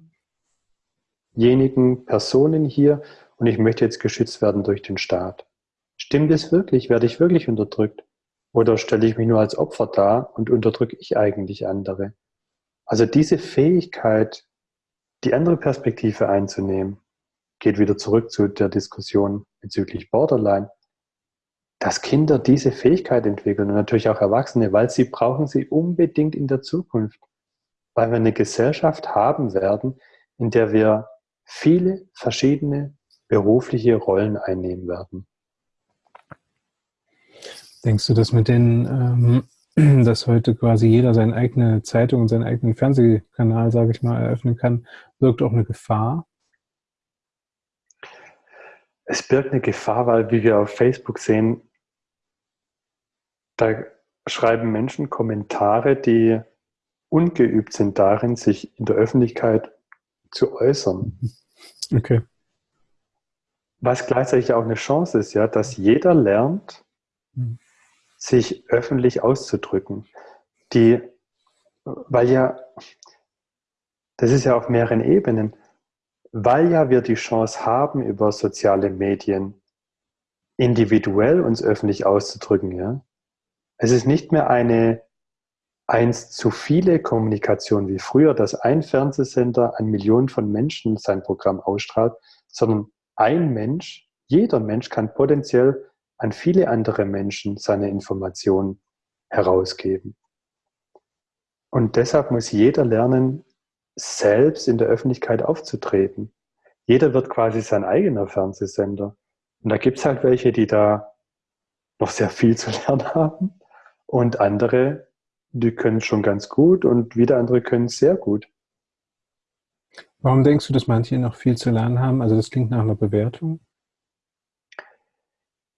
diejenigen Personen hier und ich möchte jetzt geschützt werden durch den Staat. Stimmt es wirklich? Werde ich wirklich unterdrückt? Oder stelle ich mich nur als Opfer dar und unterdrücke ich eigentlich andere? Also diese Fähigkeit, die andere Perspektive einzunehmen, geht wieder zurück zu der Diskussion bezüglich Borderline, dass Kinder diese Fähigkeit entwickeln und natürlich auch Erwachsene, weil sie brauchen sie unbedingt in der Zukunft, weil wir eine Gesellschaft haben werden, in der wir viele verschiedene berufliche Rollen einnehmen werden. Denkst du, dass mit den, ähm, <clears throat> dass heute quasi jeder seine eigene Zeitung und seinen eigenen Fernsehkanal, sage ich mal, eröffnen kann, birgt auch eine Gefahr? Es birgt eine Gefahr, weil, wie wir auf Facebook sehen, da schreiben Menschen Kommentare, die ungeübt sind darin, sich in der Öffentlichkeit zu äußern. Okay. Was gleichzeitig auch eine Chance ist, ja, dass jeder lernt, hm. sich öffentlich auszudrücken. Die, weil ja, das ist ja auf mehreren Ebenen, weil ja wir die Chance haben, über soziale Medien individuell uns öffentlich auszudrücken, ja. Es ist nicht mehr eine eins zu viele Kommunikation wie früher, dass ein Fernsehsender an Millionen von Menschen sein Programm ausstrahlt, sondern ein Mensch, jeder Mensch kann potenziell an viele andere Menschen seine Informationen herausgeben. Und deshalb muss jeder lernen, selbst in der Öffentlichkeit aufzutreten. Jeder wird quasi sein eigener Fernsehsender. Und da gibt es halt welche, die da noch sehr viel zu <laughs> lernen haben und andere, die können schon ganz gut und wieder andere können sehr gut. Warum denkst du, dass manche noch viel zu lernen haben? Also das klingt nach einer Bewertung.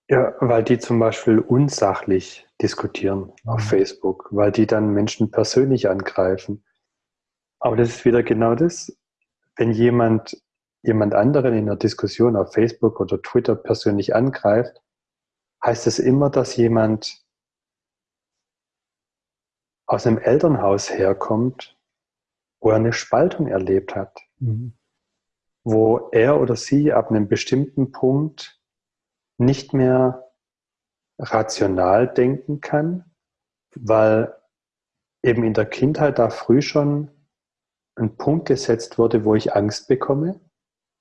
Ja, weil die zum Beispiel unsachlich diskutieren mhm. auf Facebook, weil die dann Menschen persönlich angreifen. Aber das ist wieder genau das, wenn jemand jemand anderen in einer Diskussion auf Facebook oder Twitter persönlich angreift, heißt es immer, dass jemand aus einem Elternhaus herkommt, wo er eine Spaltung erlebt hat, mhm. wo er oder sie ab einem bestimmten Punkt nicht mehr rational denken kann, weil eben in der Kindheit da früh schon ein Punkt gesetzt wurde, wo ich Angst bekomme.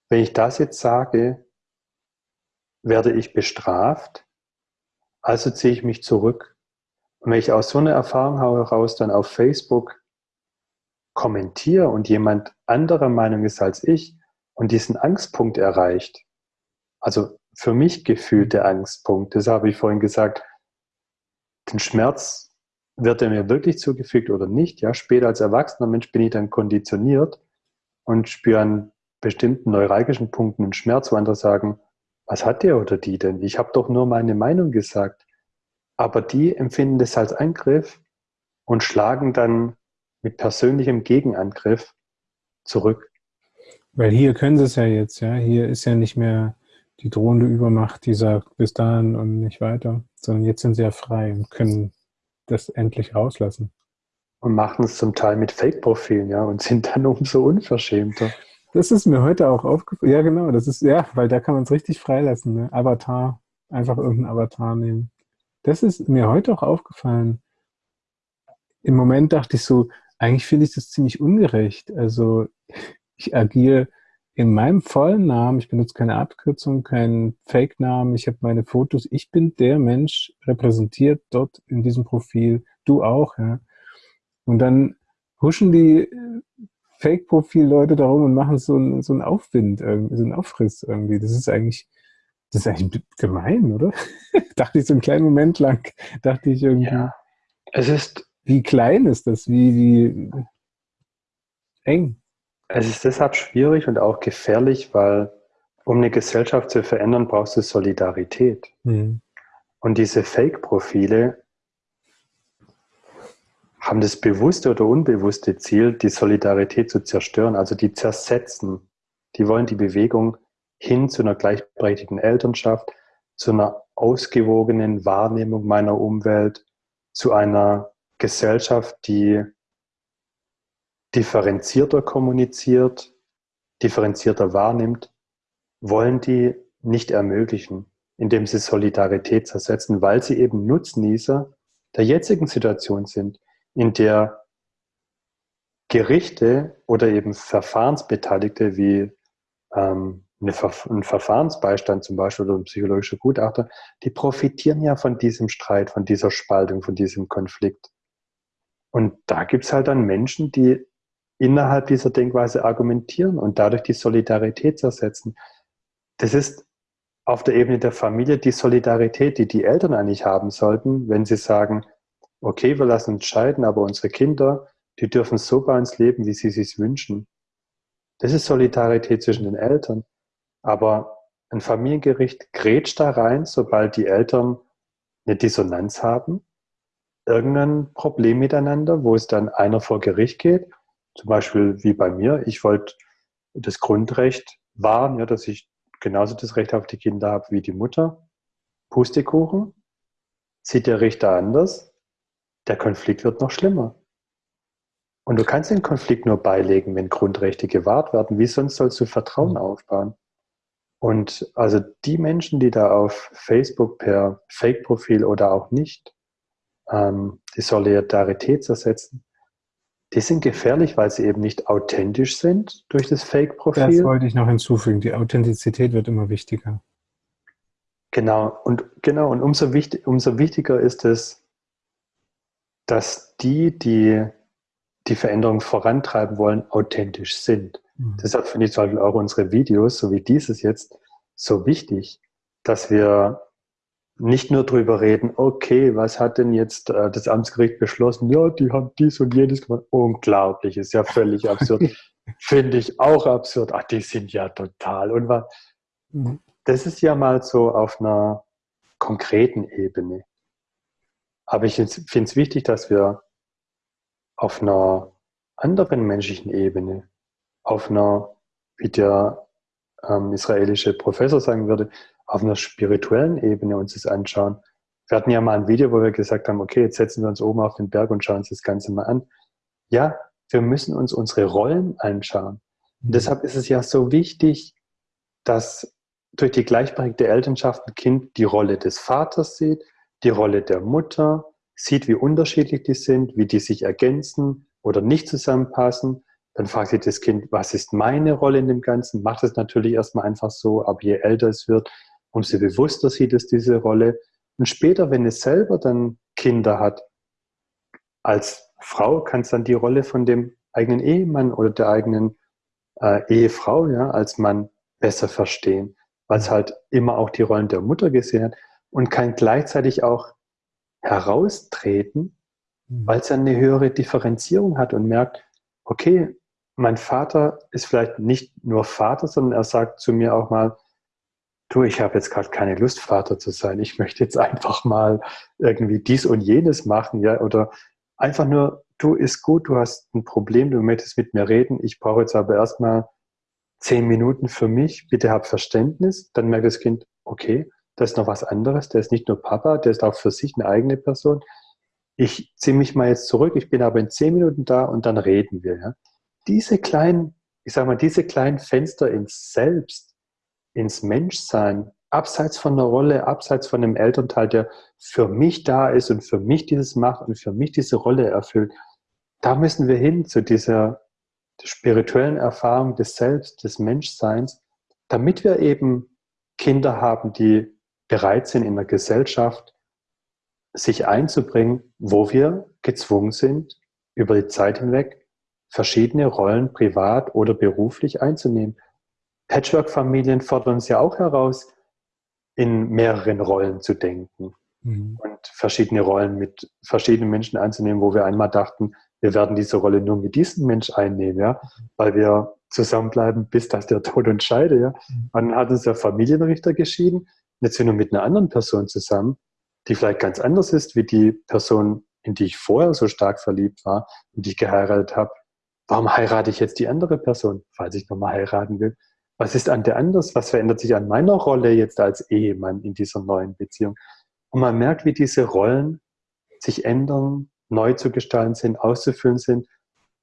Wenn ich das jetzt sage, werde ich bestraft, also ziehe ich mich zurück und wenn ich aus so einer Erfahrung heraus dann auf Facebook kommentiere und jemand anderer Meinung ist als ich und diesen Angstpunkt erreicht, also für mich gefühlte Angstpunkt. Das habe ich vorhin gesagt. Den Schmerz wird er mir wirklich zugefügt oder nicht? Ja, später als erwachsener Mensch bin ich dann konditioniert und spüre an bestimmten neuralgischen Punkten einen Schmerz, wo andere sagen, was hat der oder die denn? Ich habe doch nur meine Meinung gesagt. Aber die empfinden das als Angriff und schlagen dann mit persönlichem Gegenangriff zurück. Weil hier können sie es ja jetzt, ja. Hier ist ja nicht mehr die drohende Übermacht, die sagt, bis dahin und nicht weiter, sondern jetzt sind sie ja frei und können das endlich rauslassen. Und machen es zum Teil mit Fake-Profilen, ja, und sind dann umso unverschämter. Das ist mir heute auch aufgefallen. Ja, genau, das ist, ja, weil da kann man es richtig freilassen, ne? Avatar, einfach irgendeinen Avatar nehmen. Das ist mir heute auch aufgefallen. Im Moment dachte ich so, eigentlich finde ich das ziemlich ungerecht. Also ich agiere in meinem vollen Namen, ich benutze keine Abkürzung, keinen Fake-Namen, ich habe meine Fotos, ich bin der Mensch repräsentiert dort in diesem Profil, du auch, ja. Und dann huschen die äh, Fake-Profil-Leute darum und machen so, ein, so einen Aufwind, so einen Aufriss irgendwie. Das ist eigentlich, das ist eigentlich gemein, oder? <laughs> dachte ich so einen kleinen Moment lang, dachte ich irgendwie. Ja, es ist. Wie klein ist das? Wie, wie eng? Es ist deshalb schwierig und auch gefährlich, weil um eine Gesellschaft zu verändern, brauchst du Solidarität. Mhm. Und diese Fake-Profile haben das bewusste oder unbewusste Ziel, die Solidarität zu zerstören, also die zersetzen. Die wollen die Bewegung hin zu einer gleichberechtigten Elternschaft, zu einer ausgewogenen Wahrnehmung meiner Umwelt, zu einer Gesellschaft, die differenzierter kommuniziert, differenzierter wahrnimmt, wollen die nicht ermöglichen, indem sie Solidarität zersetzen, weil sie eben Nutznießer der jetzigen Situation sind, in der Gerichte oder eben Verfahrensbeteiligte wie ähm, ein Verfahrensbeistand zum Beispiel oder ein psychologischer Gutachter, die profitieren ja von diesem Streit, von dieser Spaltung, von diesem Konflikt. Und da gibt es halt dann Menschen, die innerhalb dieser Denkweise argumentieren und dadurch die Solidarität zersetzen. Das ist auf der Ebene der Familie die Solidarität, die die Eltern eigentlich haben sollten, wenn sie sagen, okay, wir lassen uns scheiden, aber unsere Kinder, die dürfen so bei uns leben, wie sie sich wünschen. Das ist Solidarität zwischen den Eltern. Aber ein Familiengericht grätscht da rein, sobald die Eltern eine Dissonanz haben, irgendein Problem miteinander, wo es dann einer vor Gericht geht zum Beispiel wie bei mir, ich wollte das Grundrecht wahren, ja, dass ich genauso das Recht auf die Kinder habe wie die Mutter. Pustekuchen, sieht der Richter anders, der Konflikt wird noch schlimmer. Und du kannst den Konflikt nur beilegen, wenn Grundrechte gewahrt werden. Wie sonst sollst du Vertrauen mhm. aufbauen? Und also die Menschen, die da auf Facebook per Fake-Profil oder auch nicht ähm, die Solidarität zersetzen, die sind gefährlich, weil sie eben nicht authentisch sind durch das Fake-Profil. Das wollte ich noch hinzufügen. Die Authentizität wird immer wichtiger. Genau. Und, genau. Und umso, wichtig, umso wichtiger ist es, dass die, die die Veränderung vorantreiben wollen, authentisch sind. Mhm. Deshalb finde ich zum Beispiel auch unsere Videos, so wie dieses jetzt, so wichtig, dass wir nicht nur drüber reden, okay, was hat denn jetzt äh, das Amtsgericht beschlossen? Ja, die haben dies und jenes gemacht. Unglaublich, ist ja völlig absurd. <laughs> Finde ich auch absurd. Ach, die sind ja total. Und was, mhm. das ist ja mal so auf einer konkreten Ebene. Aber ich finde es wichtig, dass wir auf einer anderen menschlichen Ebene, auf einer, wie der ähm, israelische Professor sagen würde, auf einer spirituellen Ebene uns das anschauen. Wir hatten ja mal ein Video, wo wir gesagt haben, okay, jetzt setzen wir uns oben auf den Berg und schauen uns das Ganze mal an. Ja, wir müssen uns unsere Rollen anschauen. Und mhm. deshalb ist es ja so wichtig, dass durch die gleichberechtigte Elternschaft ein Kind die Rolle des Vaters sieht, die Rolle der Mutter, sieht, wie unterschiedlich die sind, wie die sich ergänzen oder nicht zusammenpassen. Dann fragt sich das Kind, was ist meine Rolle in dem Ganzen? Macht es natürlich erstmal einfach so, aber je älter es wird, umso bewusster sieht es diese Rolle. Und später, wenn es selber dann Kinder hat, als Frau kann es dann die Rolle von dem eigenen Ehemann oder der eigenen äh, Ehefrau ja, als Mann besser verstehen. weil es halt immer auch die Rollen der Mutter gesehen hat und kann gleichzeitig auch heraustreten, mhm. weil es eine höhere Differenzierung hat und merkt, okay, mein Vater ist vielleicht nicht nur Vater, sondern er sagt zu mir auch mal, du, ich habe jetzt gerade keine Lust, Vater zu sein. Ich möchte jetzt einfach mal irgendwie dies und jenes machen, ja, oder einfach nur, du ist gut, du hast ein Problem, du möchtest mit mir reden. Ich brauche jetzt aber erstmal zehn Minuten für mich. Bitte hab Verständnis. Dann merkt das Kind, okay, das ist noch was anderes. Der ist nicht nur Papa, der ist auch für sich eine eigene Person. Ich ziehe mich mal jetzt zurück. Ich bin aber in zehn Minuten da und dann reden wir. Ja. Diese kleinen, ich sag mal, diese kleinen Fenster ins Selbst, ins Menschsein, abseits von der Rolle, abseits von dem Elternteil, der für mich da ist und für mich dieses macht und für mich diese Rolle erfüllt, da müssen wir hin zu dieser spirituellen Erfahrung des Selbst, des Menschseins, damit wir eben Kinder haben, die bereit sind, in der Gesellschaft sich einzubringen, wo wir gezwungen sind, über die Zeit hinweg verschiedene Rollen privat oder beruflich einzunehmen. Patchwork-Familien fordern uns ja auch heraus, in mehreren Rollen zu denken mhm. und verschiedene Rollen mit verschiedenen Menschen einzunehmen, wo wir einmal dachten, wir werden diese Rolle nur mit diesem Mensch einnehmen, ja, weil wir zusammenbleiben, bis dass der Tod uns scheide, ja. Mhm. dann hat uns der Familienrichter geschieden, jetzt sind wir mit einer anderen Person zusammen, die vielleicht ganz anders ist, wie die Person, in die ich vorher so stark verliebt war und die ich geheiratet habe. Warum heirate ich jetzt die andere Person, falls ich nochmal heiraten will? Was ist an der anders? Was verändert sich an meiner Rolle jetzt als Ehemann in dieser neuen Beziehung? Und man merkt, wie diese Rollen sich ändern, neu zu gestalten sind, auszufüllen sind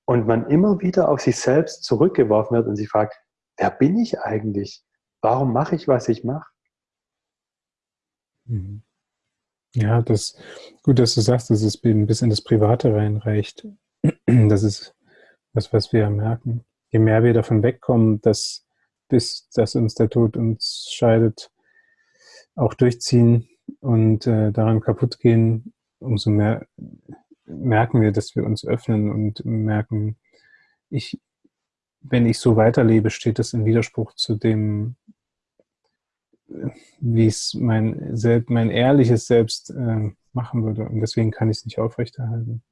und man immer wieder auf sich selbst zurückgeworfen wird und sich fragt, wer bin ich eigentlich? Warum mache ich, was ich mache? Mhm. Ja, das gut, dass du sagst, dass es ein bisschen das Private reinreicht. <clears throat> Das ist was, was wir merken. Je mehr wir davon wegkommen, dass bis dass uns der Tod uns scheidet, auch durchziehen und äh, daran kaputt gehen, umso mehr merken wir, dass wir uns öffnen und merken, ich, wenn ich so weiterlebe, steht das in Widerspruch zu dem, wie es mein, mein ehrliches Selbst äh, machen würde. Und deswegen kann ich es nicht aufrechterhalten.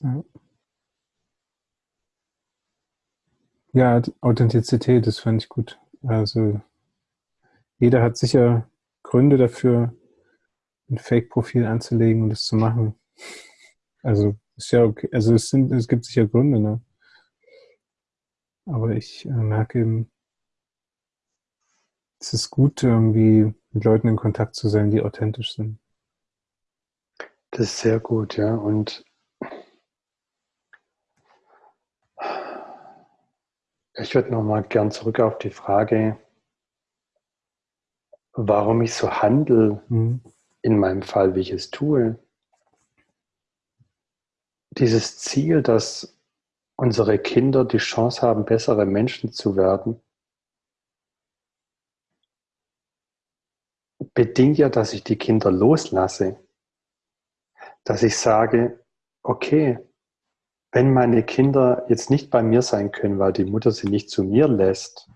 Ja. Ja, Authentizität, das fand ich gut. Also jeder hat sicher Gründe dafür, ein Fake-Profil anzulegen und das zu machen. Also ist ja okay. Also es sind, es gibt sicher Gründe, ne? Aber ich äh, merke eben, es ist gut, irgendwie mit Leuten in Kontakt zu sein, die authentisch sind. Das ist sehr gut, ja. Und Ich würde nochmal gern zurück auf die Frage, warum ich so handle, mhm. in meinem Fall, wie ich es tue. Dieses Ziel, dass unsere Kinder die Chance haben, bessere Menschen zu werden, bedingt ja, dass ich die Kinder loslasse. Dass ich sage, okay, wenn meine Kinder jetzt nicht bei mir sein können, weil die Mutter sie nicht zu mir lässt,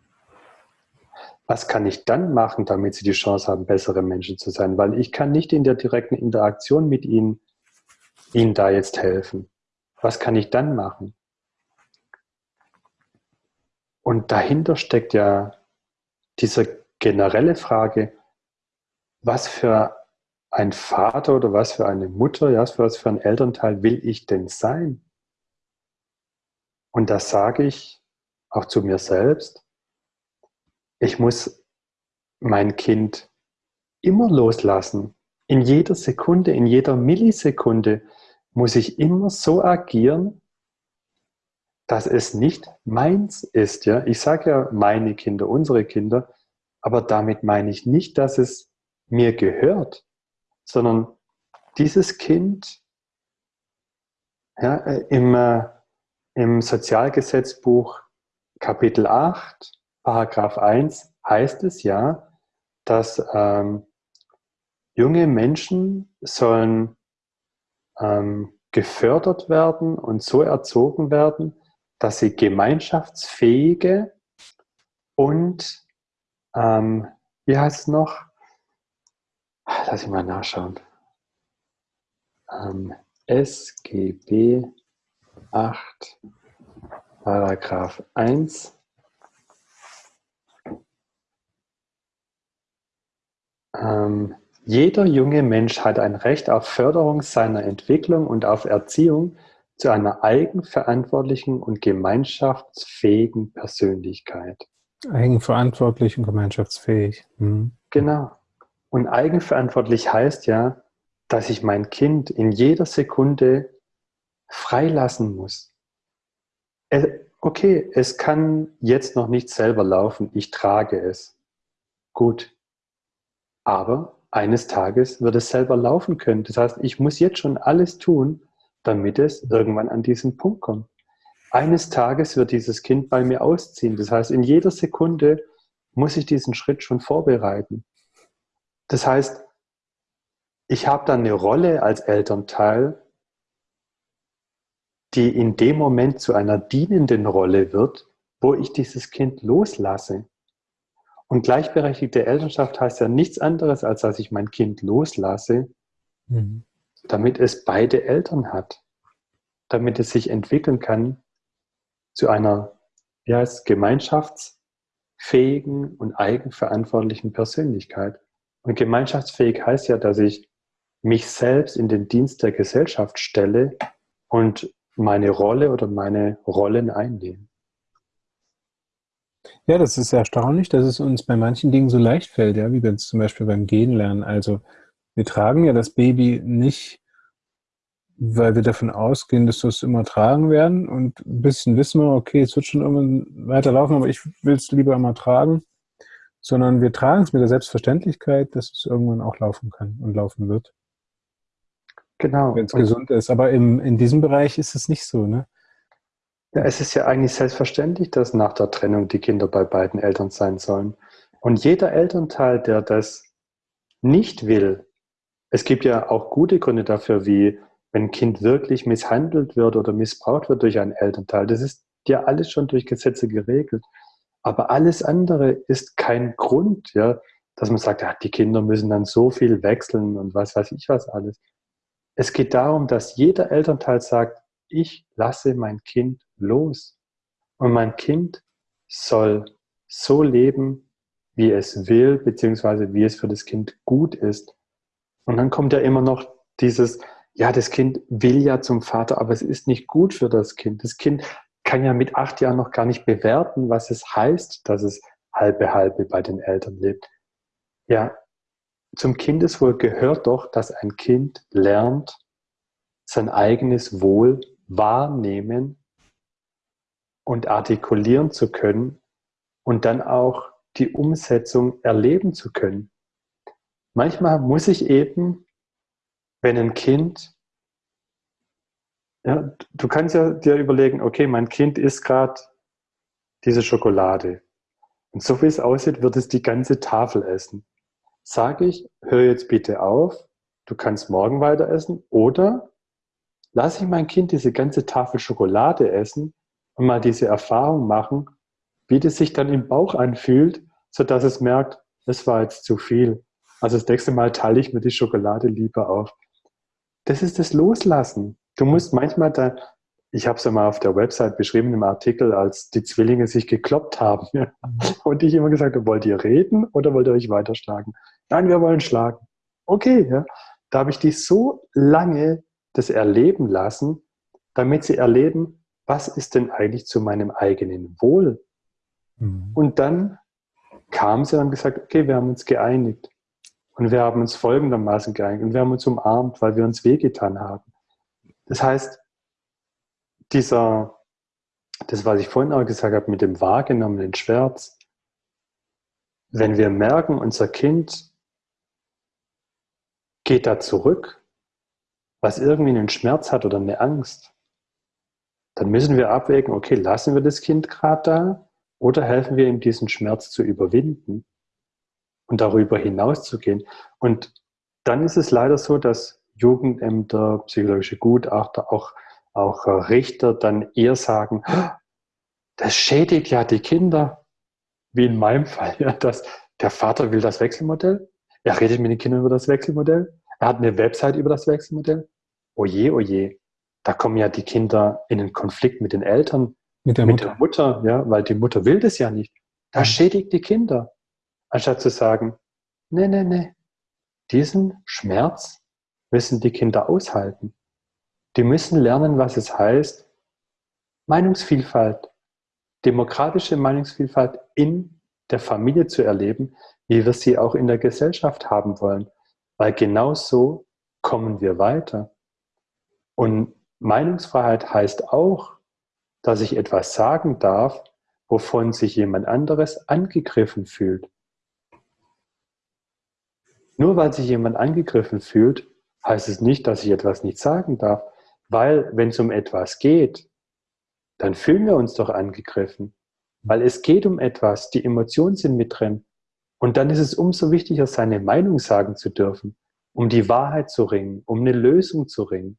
was kann ich dann machen, damit sie die Chance haben, bessere Menschen zu sein? Weil ich kann nicht in der direkten Interaktion mit ihnen, ihnen da jetzt helfen. Was kann ich dann machen? Und dahinter steckt ja diese generelle Frage, was für ein Vater oder was für eine Mutter, ja, was für ein Elternteil will ich denn sein? Und das sage ich auch zu mir selbst. Ich muss mein Kind immer loslassen. In jeder Sekunde, in jeder Millisekunde muss ich immer so agieren, dass es nicht meins ist. Ja? Ich sage ja meine Kinder, unsere Kinder, aber damit meine ich nicht, dass es mir gehört, sondern dieses Kind ja, äh, im, im Sozialgesetzbuch Kapitel 8, Paragraph 1 heißt es ja, dass ähm, junge Menschen sollen ähm, gefördert werden und so erzogen werden, dass sie gemeinschaftsfähige Und ähm, wie heißt es noch? Lass ich mal nachschauen. Ähm, SGB 8, Paragraph 1. Ähm, jeder junge Mensch hat ein Recht auf Förderung seiner Entwicklung und auf Erziehung zu einer eigenverantwortlichen und gemeinschaftsfähigen Persönlichkeit. Eigenverantwortlich und gemeinschaftsfähig. Mhm. Genau. Und eigenverantwortlich heißt ja, dass ich mein Kind in jeder Sekunde freilassen muss. Okay, es kann jetzt noch nicht selber laufen, ich trage es. Gut. Aber eines Tages wird es selber laufen können. Das heißt, ich muss jetzt schon alles tun, damit es irgendwann an diesen Punkt kommt. Eines Tages wird dieses Kind bei mir ausziehen. Das heißt, in jeder Sekunde muss ich diesen Schritt schon vorbereiten. Das heißt, ich habe dann eine Rolle als Elternteil, die in dem Moment zu einer dienenden Rolle wird, wo ich dieses Kind loslasse. Und gleichberechtigte Elternschaft heißt ja nichts anderes, als dass ich mein Kind loslasse, mhm. damit es beide Eltern hat, damit es sich entwickeln kann zu einer wie heißt, gemeinschaftsfähigen und eigenverantwortlichen Persönlichkeit. Und gemeinschaftsfähig heißt ja, dass ich mich selbst in den Dienst der Gesellschaft stelle und meine Rolle oder meine Rollen einnehme. Ja, das ist erstaunlich, dass es uns bei manchen Dingen so leicht fällt, ja, wie wir es zum Beispiel beim Gehen lernen. Also wir tragen ja das Baby nicht, weil wir davon ausgehen, dass wir es immer tragen werden und ein bisschen wissen wir, okay, es wird schon irgendwann weiterlaufen, aber ich will es lieber immer tragen, sondern wir tragen es mit der Selbstverständlichkeit, dass es irgendwann auch laufen kann und laufen wird. Genau. Wenn es gesund ist. Aber im, in diesem Bereich ist es nicht so, ne? Ja, es ist ja eigentlich selbstverständlich, dass nach der Trennung die Kinder bei beiden Eltern sein sollen. Und jeder Elternteil, der das nicht will, es gibt ja auch gute Gründe dafür, wie wenn ein Kind wirklich misshandelt wird oder missbraucht wird durch einen Elternteil. Das ist ja alles schon durch Gesetze geregelt. Aber alles andere ist kein Grund, ja, dass man sagt, ja, die Kinder müssen dann so viel wechseln und was weiß ich was alles. Es geht darum, dass jeder Elternteil sagt, ich lasse mein Kind los. Und mein Kind soll so leben, wie es will, beziehungsweise wie es für das Kind gut ist. Und dann kommt ja immer noch dieses, ja, das Kind will ja zum Vater, aber es ist nicht gut für das Kind. Das Kind kann ja mit acht Jahren noch gar nicht bewerten, was es heißt, dass es halbe halbe bei den Eltern lebt. Ja, zum Kindeswohl gehört doch, dass ein Kind lernt, sein eigenes Wohl wahrnehmen und artikulieren zu können und dann auch die Umsetzung erleben zu können. Manchmal muss ich eben, wenn ein Kind, ja, du kannst ja dir überlegen, okay, mein Kind isst gerade diese Schokolade. Und so wie es aussieht, wird es die ganze Tafel essen. Sage ich, hör jetzt bitte auf, du kannst morgen weiter essen oder lasse ich mein Kind diese ganze Tafel Schokolade essen und mal diese Erfahrung machen, wie das sich dann im Bauch anfühlt, sodass es merkt, es war jetzt zu viel. Also das nächste Mal teile ich mir die Schokolade lieber auf. Das ist das Loslassen. Du musst manchmal da, ich habe es ja mal auf der Website beschrieben im Artikel, als die Zwillinge sich gekloppt haben. Ja. Und ich immer gesagt habe, wollt ihr reden oder wollt ihr euch weiterschlagen? Nein, wir wollen schlagen. Okay, ja. Da habe ich die so lange das erleben lassen, damit sie erleben, was ist denn eigentlich zu meinem eigenen Wohl? Mhm. Und dann kam sie und gesagt, okay, wir haben uns geeinigt. Und wir haben uns folgendermaßen geeinigt. Und wir haben uns umarmt, weil wir uns wehgetan haben. Das heißt, dieser, das, was ich vorhin auch gesagt habe, mit dem wahrgenommenen Schmerz, wenn wir merken, unser Kind geht da zurück, was irgendwie einen Schmerz hat oder eine Angst, dann müssen wir abwägen, okay, lassen wir das Kind gerade da oder helfen wir ihm, diesen Schmerz zu überwinden und darüber hinaus zu gehen. Und dann ist es leider so, dass Jugendämter, psychologische Gutachter, auch, auch Richter dann eher sagen, das schädigt ja die Kinder. wie in meinem <laughs> Fall, ja, dass der Vater will das Wechselmodell, er redet mit den Kindern über das Wechselmodell, er hat eine Website über das Wechselmodell. Oje, oje, da kommen ja die Kinder in einen Konflikt mit den Eltern, mit der, mit Mutter. der Mutter, ja, weil die Mutter will das ja nicht. Da schädigt die Kinder, anstatt zu sagen, nee, nee, nee, diesen Schmerz müssen die Kinder aushalten. Die müssen lernen, was es heißt, Meinungsvielfalt, demokratische Meinungsvielfalt in der Familie zu erleben, wie wir sie auch in der Gesellschaft haben wollen. Weil genau so kommen wir weiter. Und Meinungsfreiheit heißt auch, dass ich etwas sagen darf, wovon sich jemand anderes angegriffen fühlt. Nur weil sich jemand angegriffen fühlt, heißt es nicht, dass ich etwas nicht sagen darf, weil wenn es um etwas geht, dann fühlen wir uns doch angegriffen, weil es geht um etwas, die Emotionen sind mit drin. Und dann ist es umso wichtiger, seine Meinung sagen zu dürfen, um die Wahrheit zu ringen, um eine Lösung zu ringen.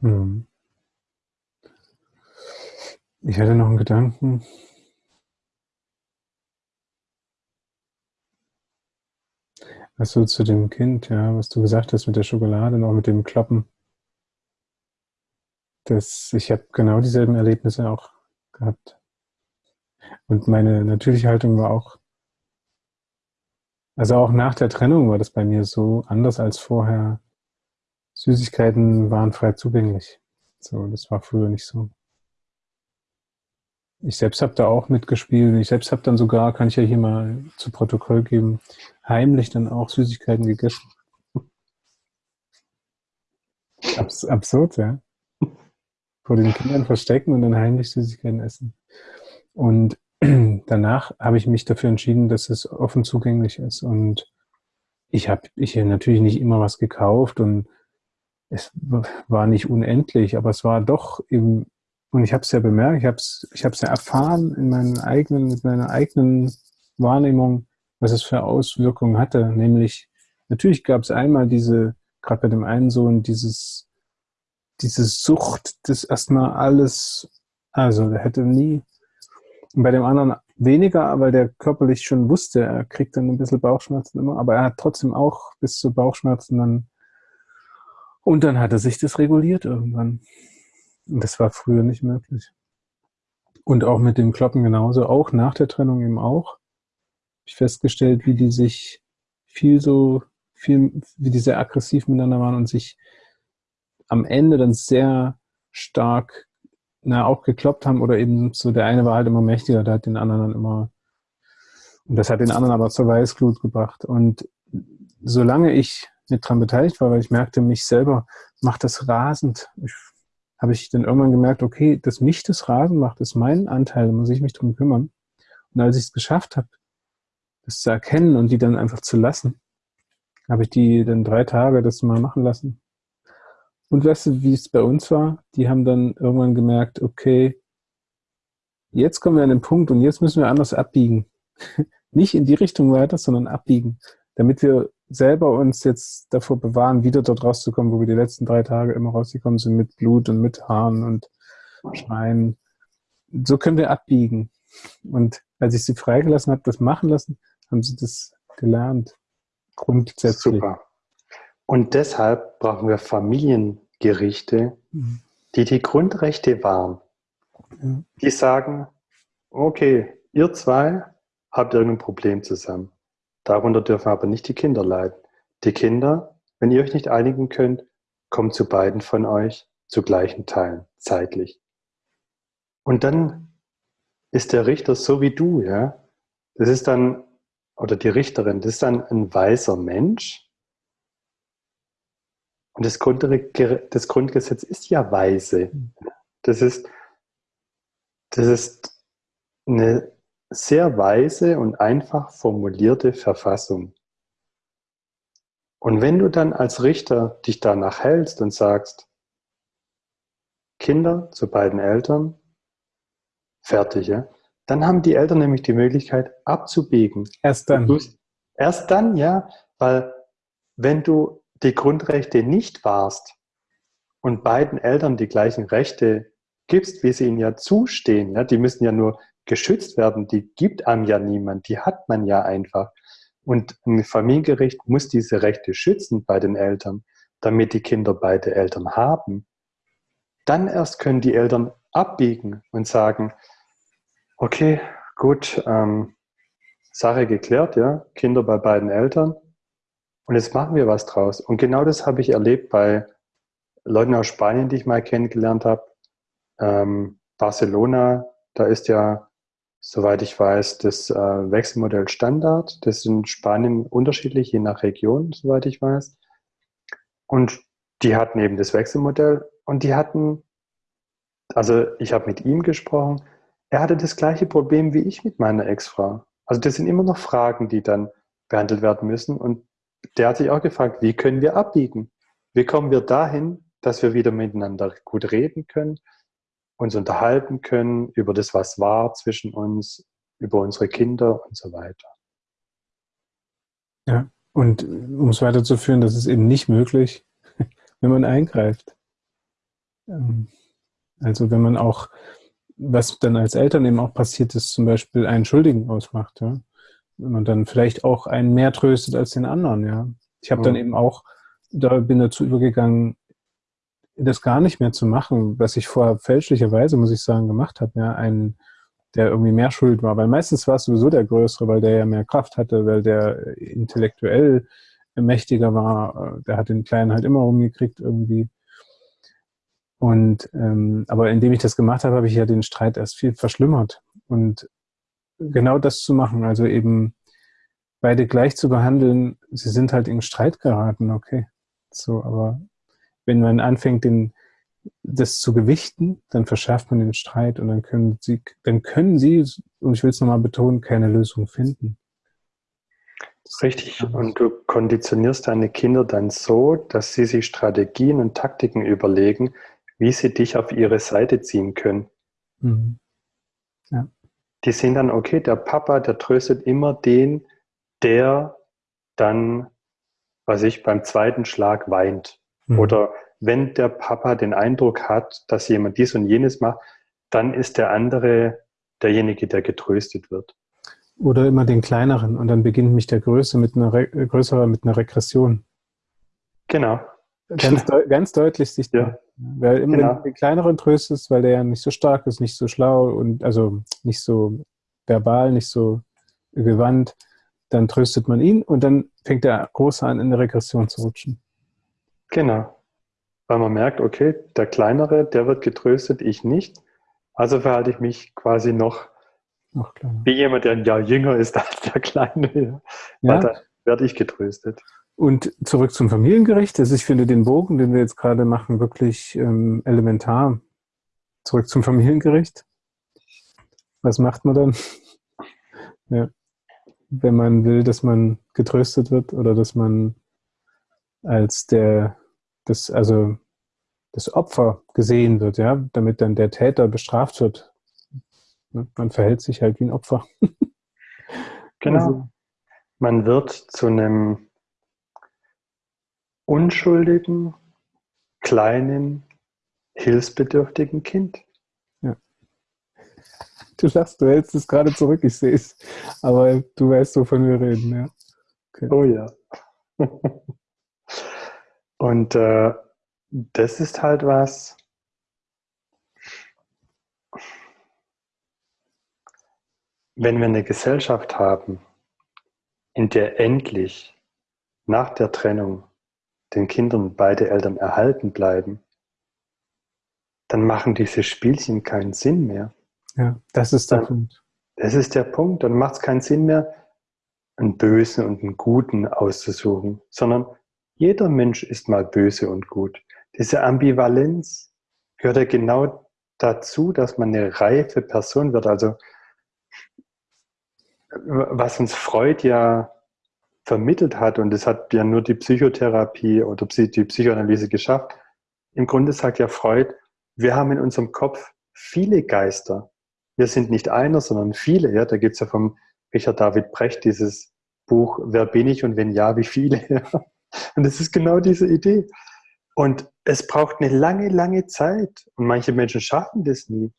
Hm. Ich hatte noch einen Gedanken. Also zu dem Kind, ja, was du gesagt hast mit der Schokolade und auch mit dem Kloppen. Das, ich habe genau dieselben Erlebnisse auch gehabt. Und meine natürliche Haltung war auch, also auch nach der Trennung war das bei mir so anders als vorher. Süßigkeiten waren frei zugänglich. So, das war früher nicht so. Ich selbst habe da auch mitgespielt. Ich selbst habe dann sogar, kann ich ja hier mal zu Protokoll geben, heimlich dann auch Süßigkeiten gegessen. <laughs> Abs absurd, ja. Vor den Kindern verstecken und dann heimlich Süßigkeiten essen. Und <clears throat> danach habe ich mich dafür entschieden, dass es offen zugänglich ist. Und ich habe ich natürlich nicht immer was gekauft und es war nicht unendlich, aber es war doch eben und ich habe es ja bemerkt, ich habe es ich hab's ja erfahren in meinen eigenen, mit meiner eigenen Wahrnehmung, was es für Auswirkungen hatte. Nämlich, natürlich gab es einmal diese, gerade bei dem einen Sohn, dieses, diese Sucht, das erstmal alles, also der hätte nie, und bei dem anderen weniger, weil der körperlich schon wusste, er kriegt dann ein bisschen Bauchschmerzen immer, aber er hat trotzdem auch bis zu Bauchschmerzen dann, und dann hat er sich das reguliert irgendwann. Das war früher nicht möglich. Und auch mit dem Kloppen genauso, auch nach der Trennung eben auch. Habe ich festgestellt, wie die sich viel so, viel, wie die sehr aggressiv miteinander waren und sich am Ende dann sehr stark na, auch gekloppt haben oder eben so, der eine war halt immer mächtiger, der hat den anderen dann immer, und das hat den anderen aber zur Weißglut gebracht. Und solange ich nicht dran beteiligt war, weil ich merkte, mich selber macht das rasend. Habe ich dann irgendwann gemerkt, okay, dass mich das Rasen macht, ist mein Anteil, da muss ich mich drum kümmern. Und als ich es geschafft habe, das zu erkennen und die dann einfach zu lassen, habe ich die dann drei Tage das mal machen lassen. Und weißt du, wie es bei uns war? Die haben dann irgendwann gemerkt, okay, jetzt kommen wir an den Punkt und jetzt müssen wir anders abbiegen. <laughs> Nicht in die Richtung weiter, sondern abbiegen, damit wir selber uns jetzt davor bewahren, wieder dort rauszukommen, wo wir die letzten drei Tage immer rausgekommen sind, mit Blut und mit Haaren und Schreien. So können wir abbiegen. Und als ich sie freigelassen habe, das machen lassen, haben sie das gelernt. Grundsätzlich. Super. Und deshalb brauchen wir Familiengerichte, mhm. die die Grundrechte wahren. Die sagen, okay, ihr zwei habt irgendein Problem zusammen. Darunter dürfen aber nicht die Kinder leiden. Die Kinder, wenn ihr euch nicht einigen könnt, kommt zu beiden von euch zu gleichen Teilen, zeitlich. Und dann ist der Richter so wie du, ja. Das ist dann, oder die Richterin, das ist dann ein weiser Mensch. Und das, das Grundgesetz ist ja weise. Das ist, das ist eine sehr weise und einfach formulierte Verfassung. Und wenn du dann als Richter dich danach hältst und sagst, Kinder zu beiden Eltern, fertig, ja, dann haben die Eltern nämlich die Möglichkeit abzubiegen. Erst dann. Erst dann, ja, weil wenn du die Grundrechte nicht wahrst und beiden Eltern die gleichen Rechte gibst, wie sie ihnen ja zustehen, ja, die müssen ja nur geschützt werden, die gibt einem ja niemand, die hat man ja einfach. Und ein Familiengericht muss diese Rechte schützen bei den Eltern, damit die Kinder beide Eltern haben. Dann erst können die Eltern abbiegen und sagen, okay, gut, ähm, Sache geklärt, ja, Kinder bei beiden Eltern. Und jetzt machen wir was draus. Und genau das habe ich erlebt bei Leuten aus Spanien, die ich mal kennengelernt habe. Ähm, Barcelona, da ist ja, soweit ich weiß, das äh, Wechselmodell Standard. Das in Spanien unterschiedlich, je nach Region, soweit ich weiß. Und die hatten eben das Wechselmodell und die hatten, also ich habe mit ihm gesprochen, er hatte das gleiche Problem wie ich mit meiner Ex-Frau. Also das sind immer noch Fragen, die dann behandelt werden müssen. Und der hat sich auch gefragt, wie können wir abbiegen? Wie kommen wir dahin, dass wir wieder miteinander gut reden können, uns unterhalten können über das, was war zwischen uns, über unsere Kinder und so weiter. Ja, und um es weiterzuführen, das ist eben nicht möglich, <laughs> wenn man eingreift. Ähm, also wenn man auch, was dann als Eltern eben auch passiert ist, zum Beispiel einen Schuldigen ausmacht, ja. Man dann vielleicht auch einen mehr tröstet als den anderen, ja. Ich habe dann eben auch, da bin dazu übergegangen, das gar nicht mehr zu machen, was ich vorher fälschlicherweise, muss ich sagen, gemacht habe, ja, einen, der irgendwie mehr schuld war. Weil meistens war es sowieso der Größere, weil der ja mehr Kraft hatte, weil der intellektuell mächtiger war. Der hat den Kleinen halt immer rumgekriegt irgendwie. Und ähm, aber indem ich das gemacht habe, habe ich ja den Streit erst viel verschlimmert. Und genau das zu machen, also eben beide gleich zu behandeln, sie sind halt in Streit geraten, okay. So, aber wenn man anfängt, den, das zu gewichten, dann verschärft man den Streit und dann können sie, dann können sie, und ich will es nochmal betonen, keine Lösung finden. Richtig. Und du konditionierst deine Kinder dann so, dass sie sich Strategien und Taktiken überlegen, wie sie dich auf ihre Seite ziehen können. Mhm. Ja. Die sehen dann, okay, der Papa, der tröstet immer den, der dann, was ich, beim zweiten Schlag weint. Mhm. Oder wenn der Papa den Eindruck hat, dass jemand dies und jenes macht, dann ist der andere derjenige, der getröstet wird. Oder immer den kleineren und dann beginnt mich der Größe mit einer Re größere mit einer Regression. Genau. Ganz, <laughs> de ganz deutlich sichtbar. Ja. Weil immer genau. den kleineren tröstest, weil der ja nicht so stark ist, nicht so schlau und also nicht so verbal, nicht so gewandt, dann tröstet man ihn und dann fängt der Große an, in eine Regression zu rutschen. Genau. Weil man merkt, okay, der Kleinere, der wird getröstet, ich nicht. Also verhalte ich mich quasi noch wie jemand, der ein Jahr jünger ist als der Kleine. Ja. Dann werde ich getröstet. Und zurück zum Familiengericht. Also ich finde den Bogen, den wir jetzt gerade machen, wirklich ähm, elementar. Zurück zum Familiengericht. Was macht man dann? <laughs> ja. Wenn man will, dass man getröstet wird oder dass man als der das, also das Opfer gesehen wird, ja, damit dann der Täter bestraft wird. Ne, man verhält sich halt wie ein Opfer. <laughs> genau. Also, man wird zu einem unschuldigen, kleinen, hilfsbedürftigen Kind. Ja. Du lachst, du hältst es gerade zurück, ich sehe es. Aber du weißt, wovon wir reden, ja. Okay. Oh ja. Und äh, das ist halt was, wenn wir eine Gesellschaft haben, in der endlich nach der Trennung den Kindern beide Eltern erhalten bleiben, dann machen diese Spielchen keinen Sinn mehr. Ja, das ist der dann, Punkt. Das ist der Punkt. Dann macht es keinen Sinn mehr, einen Bösen und einen Guten auszusuchen, sondern jeder Mensch ist mal böse und gut. Diese Ambivalenz gehört ja genau dazu, dass man eine reife Person wird. Also was uns Freud ja vermittelt hat, und das hat ja nur die Psychotherapie oder die Psychoanalyse geschafft, im Grunde sagt ja Freud, wir haben in unserem Kopf viele Geister. Wir sind nicht einer, sondern viele. Ja, da gibt es ja vom Richard David Brecht dieses Buch Wer bin ich und wenn ja, wie viele? Und es ist genau diese Idee. Und es braucht eine lange, lange Zeit. Und manche Menschen schaffen das nie,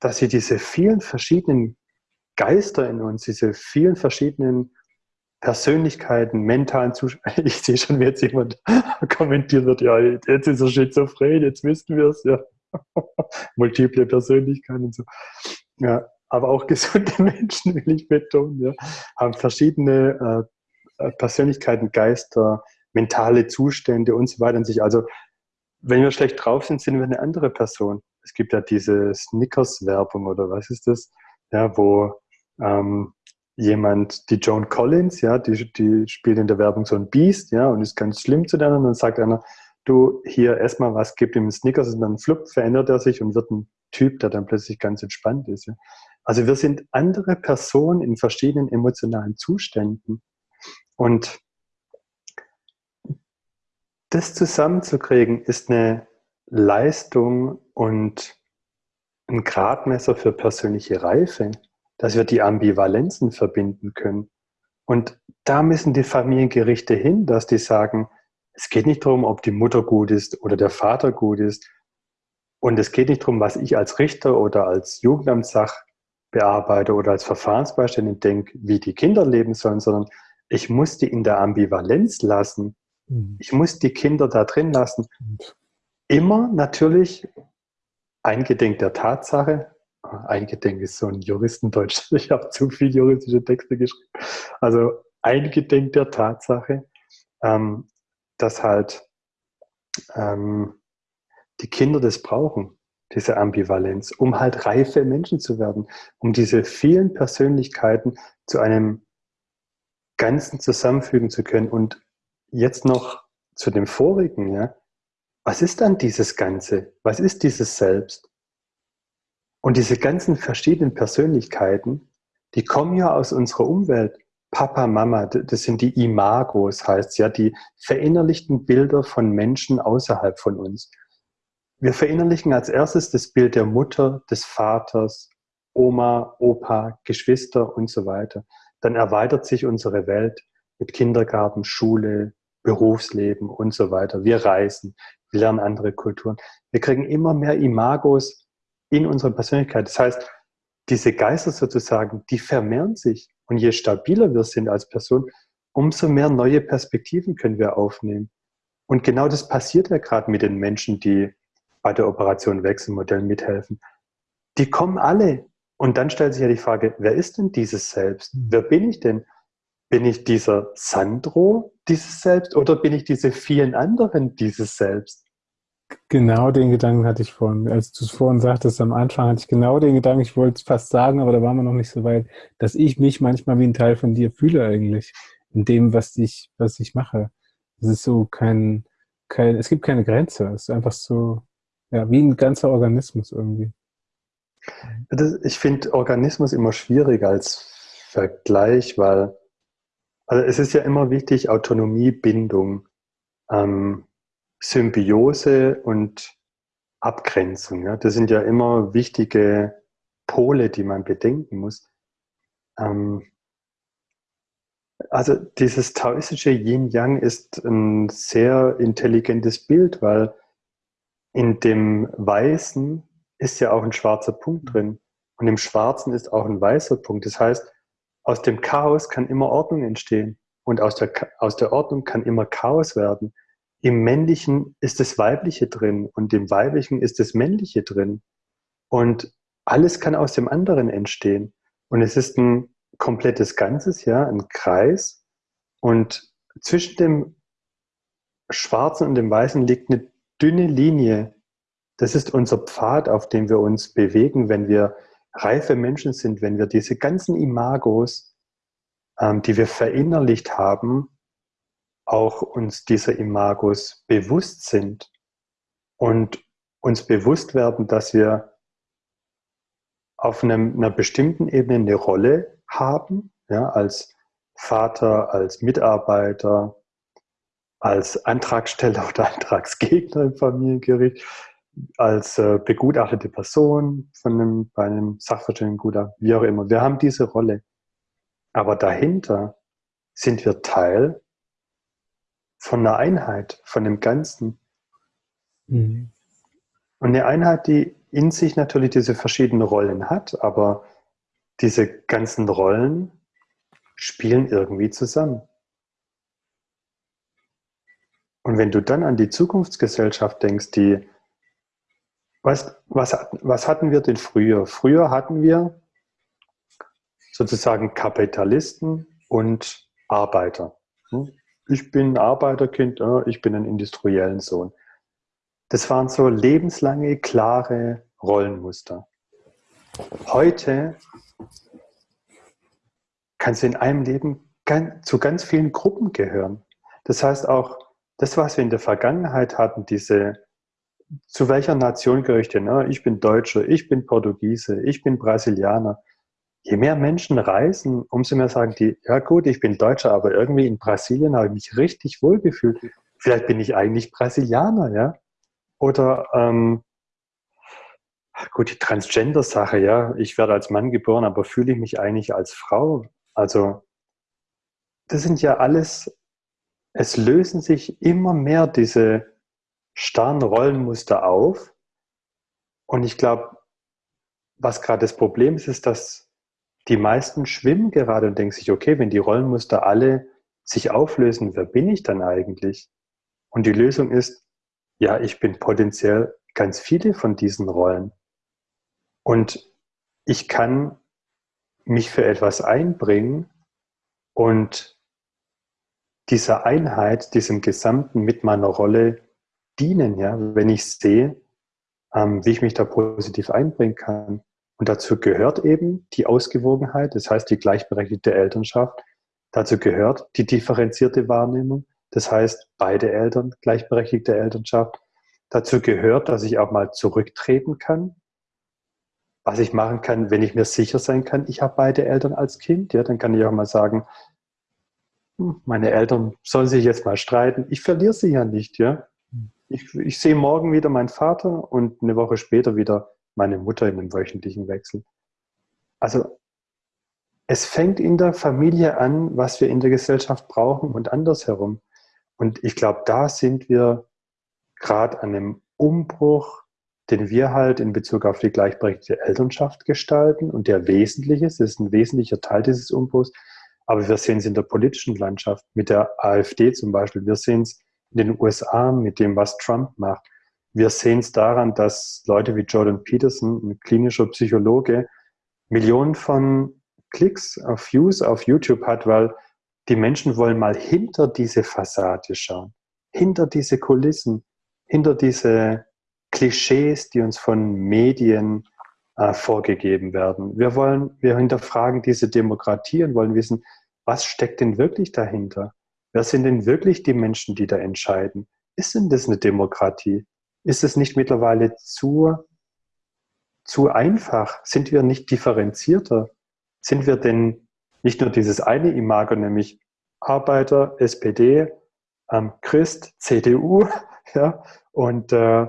dass sie diese vielen verschiedenen Geister in uns, diese vielen verschiedenen Persönlichkeiten, mentalen Zuständen. <laughs> Ich sehe schon, wie jetzt jemand <laughs> kommentiert wird, ja, jetzt ist er schizophren, jetzt wissen wir es, ja. <laughs> Multiple Persönlichkeiten und so. Ja, aber auch gesunde Menschen, will ich betonen, ja, haben verschiedene äh, äh, Persönlichkeiten, Geister, mentale Zustände und so weiter in sich. Also, wenn wir schlecht drauf sind, sind wir eine andere Person. Es gibt ja diese Snickers-Werbung oder was ist das? Ja, wo ähm, jemand, die Joan Collins, ja, die, die spielt in der Werbung so ein Biest, ja, und ist ganz schlimm zu der und dann sagt einer, du hier erstmal was, gibt ihm Snickers und dann flupp, verändert er sich und wird ein Typ, der dann plötzlich ganz entspannt ist. Ja. Also wir sind andere Personen in verschiedenen emotionalen Zuständen. Und das zusammenzukriegen ist eine Leistung und ein Gradmesser für persönliche Reife dass wir die Ambivalenzen verbinden können. Und da müssen die Familiengerichte hin, dass die sagen, es geht nicht darum, ob die Mutter gut ist oder der Vater gut ist. Und es geht nicht darum, was ich als Richter oder als Jugendamtssachbearbeiter oder als Verfahrensbeiständin denke, wie die Kinder leben sollen, sondern ich muss die in der Ambivalenz lassen. Mhm. Ich muss die Kinder da drin lassen. Immer natürlich eingedenk der Tatsache, Eingedenk ist so ein Juristendeutsch. <laughs> Ich habe zu viele juristische Texte geschrieben. Also eingedenk der Tatsache, ähm, dass halt ähm, die Kinder das brauchen, diese Ambivalenz, um halt reife Menschen zu werden, um diese vielen Persönlichkeiten zu einem Ganzen zusammenfügen zu können. Und jetzt noch zu dem vorigen, ja. Was ist dann dieses Ganze? Was ist dieses Selbst? Und diese ganzen verschiedenen Persönlichkeiten, die kommen ja aus unserer Umwelt. Papa, Mama, das sind die Imagos, heißt ja, die verinnerlichten Bilder von Menschen außerhalb von uns. Wir verinnerlichen als erstes das Bild der Mutter, des Vaters, Oma, Opa, Geschwister und so weiter. Dann erweitert sich unsere Welt mit Kindergarten, Schule, Berufsleben und so weiter. Wir reisen, wir lernen andere Kulturen. Wir kriegen immer mehr Imagos in unserer Persönlichkeit. Das heißt, diese Geister sozusagen, die vermehren sich. Und je stabiler wir sind als Person, umso mehr neue Perspektiven können wir aufnehmen. Und genau das passiert ja gerade mit den Menschen, die bei der Operation Wechselmodell mithelfen. Die kommen alle. Und dann stellt sich ja die Frage, wer ist denn dieses Selbst? Mhm. Wer bin ich denn? Bin ich dieser Sandro, dieses Selbst, oder bin ich diese vielen anderen, dieses Selbst? Genau den Gedanken hatte ich vorhin. Als du es vorhin sagtest, am Anfang hatte ich genau den Gedanken, ich wollte es fast sagen, aber da waren wir noch nicht so weit, dass ich mich manchmal wie ein Teil von dir fühle eigentlich, in dem, was ich, was ich mache. Es ist so kein, kein, es gibt keine Grenze. Es ist einfach so, ja, wie ein ganzer Organismus irgendwie. Ich finde Organismus immer schwierig als Vergleich, weil also es ist ja immer wichtig, Autonomie, Bindung. Ähm, Symbiose und Abgrenzung. Ja? Das sind ja immer wichtige Pole, die man bedenken muss. Ähm, also dieses taoistische Yin-Yang ist ein sehr intelligentes Bild, weil in dem Weißen ist ja auch ein schwarzer Punkt drin und im Schwarzen ist auch ein weißer Punkt. Das heißt, aus dem Chaos kann immer Ordnung entstehen und aus der, aus der Ordnung kann immer Chaos werden im Männlichen ist das Weibliche drin und im Weiblichen ist das Männliche drin. Und alles kann aus dem anderen entstehen. Und es ist ein komplettes Ganzes, ja, ein Kreis. Und zwischen dem Schwarzen und dem Weißen liegt eine dünne Linie. Das ist unser Pfad, auf dem wir uns bewegen, wenn wir reife Menschen sind, wenn wir diese ganzen Imagos, ähm, die wir verinnerlicht haben, auch uns dieser Imagos bewusst sind und uns bewusst werden, dass wir auf einem, einer bestimmten Ebene eine Rolle haben, ja, als Vater, als Mitarbeiter, als Antragsteller <laughs> oder Antragsgegner im Familiengericht, als äh, begutachtete Person von einem, bei einem Sachverständigengutachten, wie auch immer. Wir haben diese Rolle. Aber dahinter sind wir Teil von einer Einheit, von dem Ganzen. Mhm. Und eine Einheit, die in sich natürlich diese verschiedenen Rollen hat, aber diese ganzen Rollen spielen irgendwie zusammen. Und wenn du dann an die Zukunftsgesellschaft denkst, die, was, was, was hatten wir denn früher? Früher hatten wir sozusagen Kapitalisten und Arbeiter. Hm? Ich bin ein Arbeiterkind, ich bin ein industriellen Sohn. Das waren so lebenslange, klare Rollenmuster. Heute kannst du in einem Leben zu ganz vielen Gruppen gehören. Das heißt auch, das, was wir in der Vergangenheit hatten, diese, zu welcher Nation gehöre ich denn? Ne? Ich bin Deutscher, ich bin Portugiese, ich bin Brasilianer. Je mehr Menschen reisen, umso mehr sagen die, ja gut, ich bin Deutscher, aber irgendwie in Brasilien habe ich mich richtig wohl gefühlt. Vielleicht bin ich eigentlich Brasilianer, ja? Oder ähm, gut, die Transgender-Sache, ja, ich werde als Mann geboren, aber fühle ich mich eigentlich als Frau? Also, das sind ja alles, es lösen sich immer mehr diese starren Rollenmuster auf. Und ich glaube, was gerade das Problem ist, ist, dass die meisten schwimmen gerade und denken sich, okay, wenn die Rollenmuster alle sich auflösen, wer bin ich dann eigentlich? Und die Lösung ist, ja, ich bin potenziell ganz viele von diesen Rollen. Und ich kann mich für etwas einbringen und dieser Einheit, diesem Gesamten mit meiner Rolle dienen, ja, wenn ich sehe, ähm, wie ich mich da positiv einbringen kann. Und dazu gehört eben die Ausgewogenheit, das heißt die gleichberechtigte Elternschaft. Dazu gehört die differenzierte Wahrnehmung, das heißt beide Eltern, gleichberechtigte Elternschaft. Dazu gehört, dass ich auch mal zurücktreten kann, was ich machen kann, wenn ich mir sicher sein kann, ich habe beide Eltern als Kind, ja, dann kann ich auch mal sagen, hm, meine Eltern sollen sich jetzt mal streiten, ich verliere sie ja nicht, ja. Ich, ich sehe morgen wieder meinen Vater und eine Woche später wieder meine Mutter in einem wöchentlichen Wechsel. Also es fängt in der Familie an, was wir in der Gesellschaft brauchen und andersherum. Und ich glaube, da sind wir gerade an einem Umbruch den wir halt in Bezug auf die gleichberechtigte Elternschaft gestalten und der wesentlich ist. Das ist ein wesentlicher Teil dieses Umbruchs. Aber wir sehen es in der politischen Landschaft mit der AfD zum Beispiel. Wir sehen es in den USA mit dem, was Trump macht. Wir sehen es daran, dass Leute wie Jordan Peterson, ein klinischer Psychologe, Millionen von Klicks auf Views auf YouTube hat, weil die Menschen wollen mal hinter diese Fassade schauen, hinter diese Kulissen, hinter diese Klischees, die uns von Medien äh, vorgegeben werden. Wir wollen, wir hinterfragen diese Demokratie und wollen wissen, was steckt denn wirklich dahinter? Wer sind denn wirklich die Menschen, die da entscheiden? Ist denn das eine Demokratie? Ist es nicht mittlerweile zu, zu einfach? Sind wir nicht differenzierter? Sind wir denn nicht nur dieses eine Imago, nämlich Arbeiter, SPD, ähm, Christ, CDU, <laughs> ja, und äh,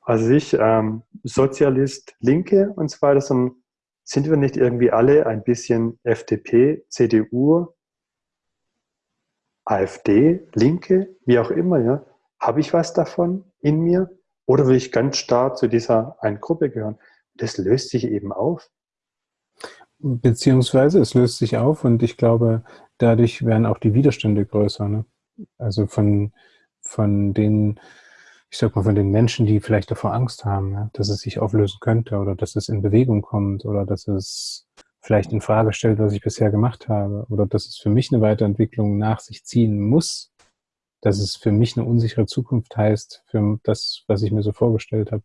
also ich, ähm, Sozialist, Linke und so weiter, sondern sind wir nicht irgendwie alle ein bisschen FDP, CDU, AfD, Linke, wie auch immer, ja? Habe ich was davon in mir? Oder will ich ganz stark zu dieser einen Gruppe gehören? Das löst sich eben auf. Beziehungsweise es löst sich auf und ich glaube, dadurch werden auch die Widerstände größer. Ne? Also von, von den ich sag mal, von den Menschen, die vielleicht davor Angst haben, ja, dass es sich auflösen könnte oder dass es in Bewegung kommt oder dass es vielleicht in Frage stellt, was ich bisher gemacht habe oder dass es für mich eine Weiterentwicklung nach sich ziehen muss, dass es für mich eine unsichere Zukunft heißt, für das, was ich mir so vorgestellt habe.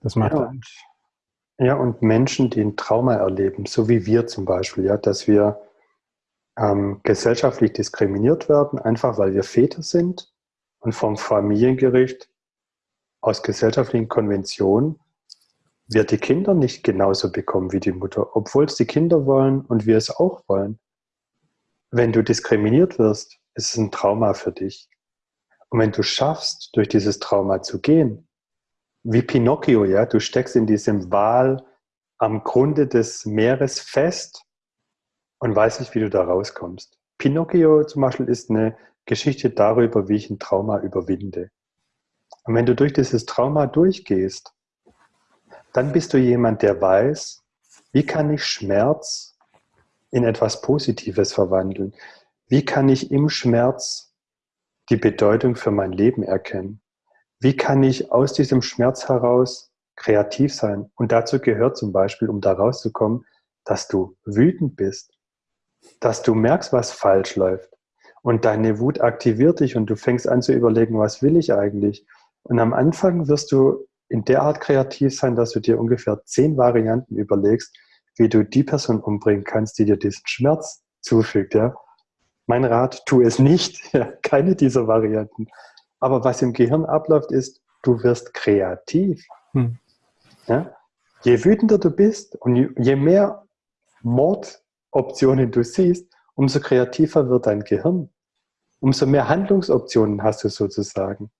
Das macht ja, und, ja, und Menschen, die ein Trauma erleben, so wie wir zum Beispiel, ja, dass wir ähm, gesellschaftlich diskriminiert werden, einfach weil wir Väter sind und vom Familiengericht aus gesellschaftlichen Konventionen wird die Kinder nicht genauso bekommen wie die Mutter, obwohl es die Kinder wollen und wir es auch wollen. Wenn du diskriminiert wirst, ist es ein Trauma für dich. Und wenn du schaffst, durch dieses Trauma zu gehen, wie Pinocchio, ja, du steckst in diesem Wal am Grunde des Meeres fest und weißt nicht, wie du da rauskommst. Pinocchio zum Beispiel ist eine Geschichte darüber, wie ich ein Trauma überwinde. Und wenn du durch dieses Trauma durchgehst, dann bist du jemand, der weiß, wie kann ich Schmerz in etwas Positives verwandeln? Wie kann ich im Schmerz die Bedeutung für mein Leben erkennen? Wie kann ich aus diesem Schmerz heraus kreativ sein? Und dazu gehört zum Beispiel, um da rauszukommen, dass du wütend bist, dass du merkst, was falsch läuft. Und deine Wut aktiviert dich und du fängst an zu überlegen, was will ich eigentlich? Und am Anfang wirst du in der Art kreativ sein, dass du dir ungefähr zehn Varianten überlegst, wie du die Person umbringen kannst, die dir diesen Schmerz zufügt. Ja? Mein Rat, tu es nicht. <laughs> Ja, keine dieser Varianten. Aber was im Gehirn abläuft, ist, du wirst kreativ. Hm. Ja? Je wütender du bist und je mehr Mordoptionen du siehst, umso kreativer wird dein Gehirn. Umso mehr Handlungsoptionen hast du sozusagen.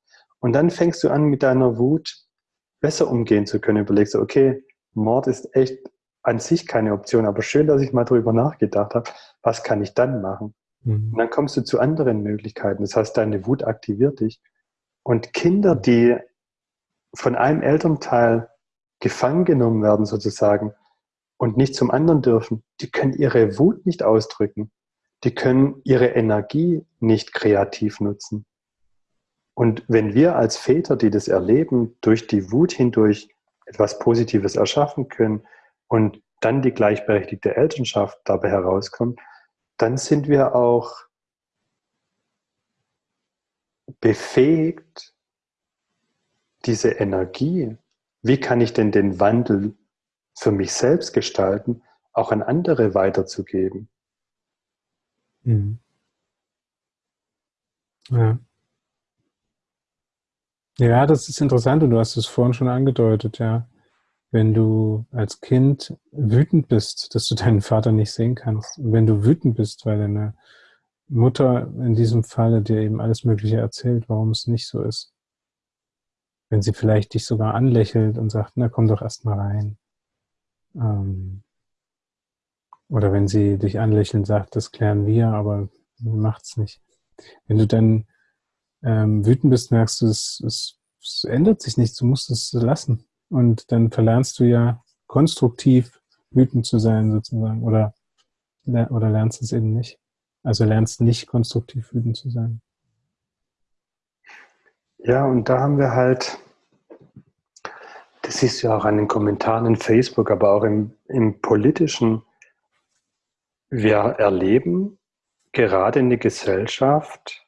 Und dann fängst du an, mit deiner Wut besser umgehen zu können. Überlegst du, okay, Mord ist echt an sich keine Option, aber schön, dass ich mal darüber nachgedacht habe, was kann ich dann machen? Mhm. Und dann kommst du zu anderen Möglichkeiten. Das heißt, deine Wut aktiviert dich. Und Kinder, die von einem Elternteil gefangen genommen werden sozusagen und nicht zum anderen dürfen, die können ihre Wut nicht ausdrücken. Die können ihre Energie nicht kreativ nutzen. Und wenn wir als Väter, die das erleben, durch die Wut hindurch etwas Positives erschaffen können und dann die gleichberechtigte Elternschaft dabei herauskommt, dann sind wir auch befähigt, diese Energie, wie kann ich denn den Wandel für mich selbst gestalten, auch an andere weiterzugeben. Mhm. Ja. Ja, das ist interessant und du hast es vorhin schon angedeutet, ja. Wenn du als Kind wütend bist, dass du deinen Vater nicht sehen kannst, und wenn du wütend bist, weil deine Mutter in diesem Falle dir eben alles Mögliche erzählt, warum es nicht so ist. Wenn sie vielleicht dich sogar anlächelt und sagt, na komm doch erst mal rein. Ähm, oder wenn sie dich anlächeln sagt, das klären wir, aber macht's nicht. Wenn du dann ähm, wütend bist, merkst du, es, es, es ändert sich nichts, du musst es lassen. Und dann verlernst du ja konstruktiv wütend zu sein sozusagen oder, oder lernst es eben nicht. Also lernst nicht konstruktiv wütend zu sein. Ja, und da haben wir halt, das siehst du ja auch an den Kommentaren in Facebook, aber auch im, im politischen, wir erleben gerade in der Gesellschaft,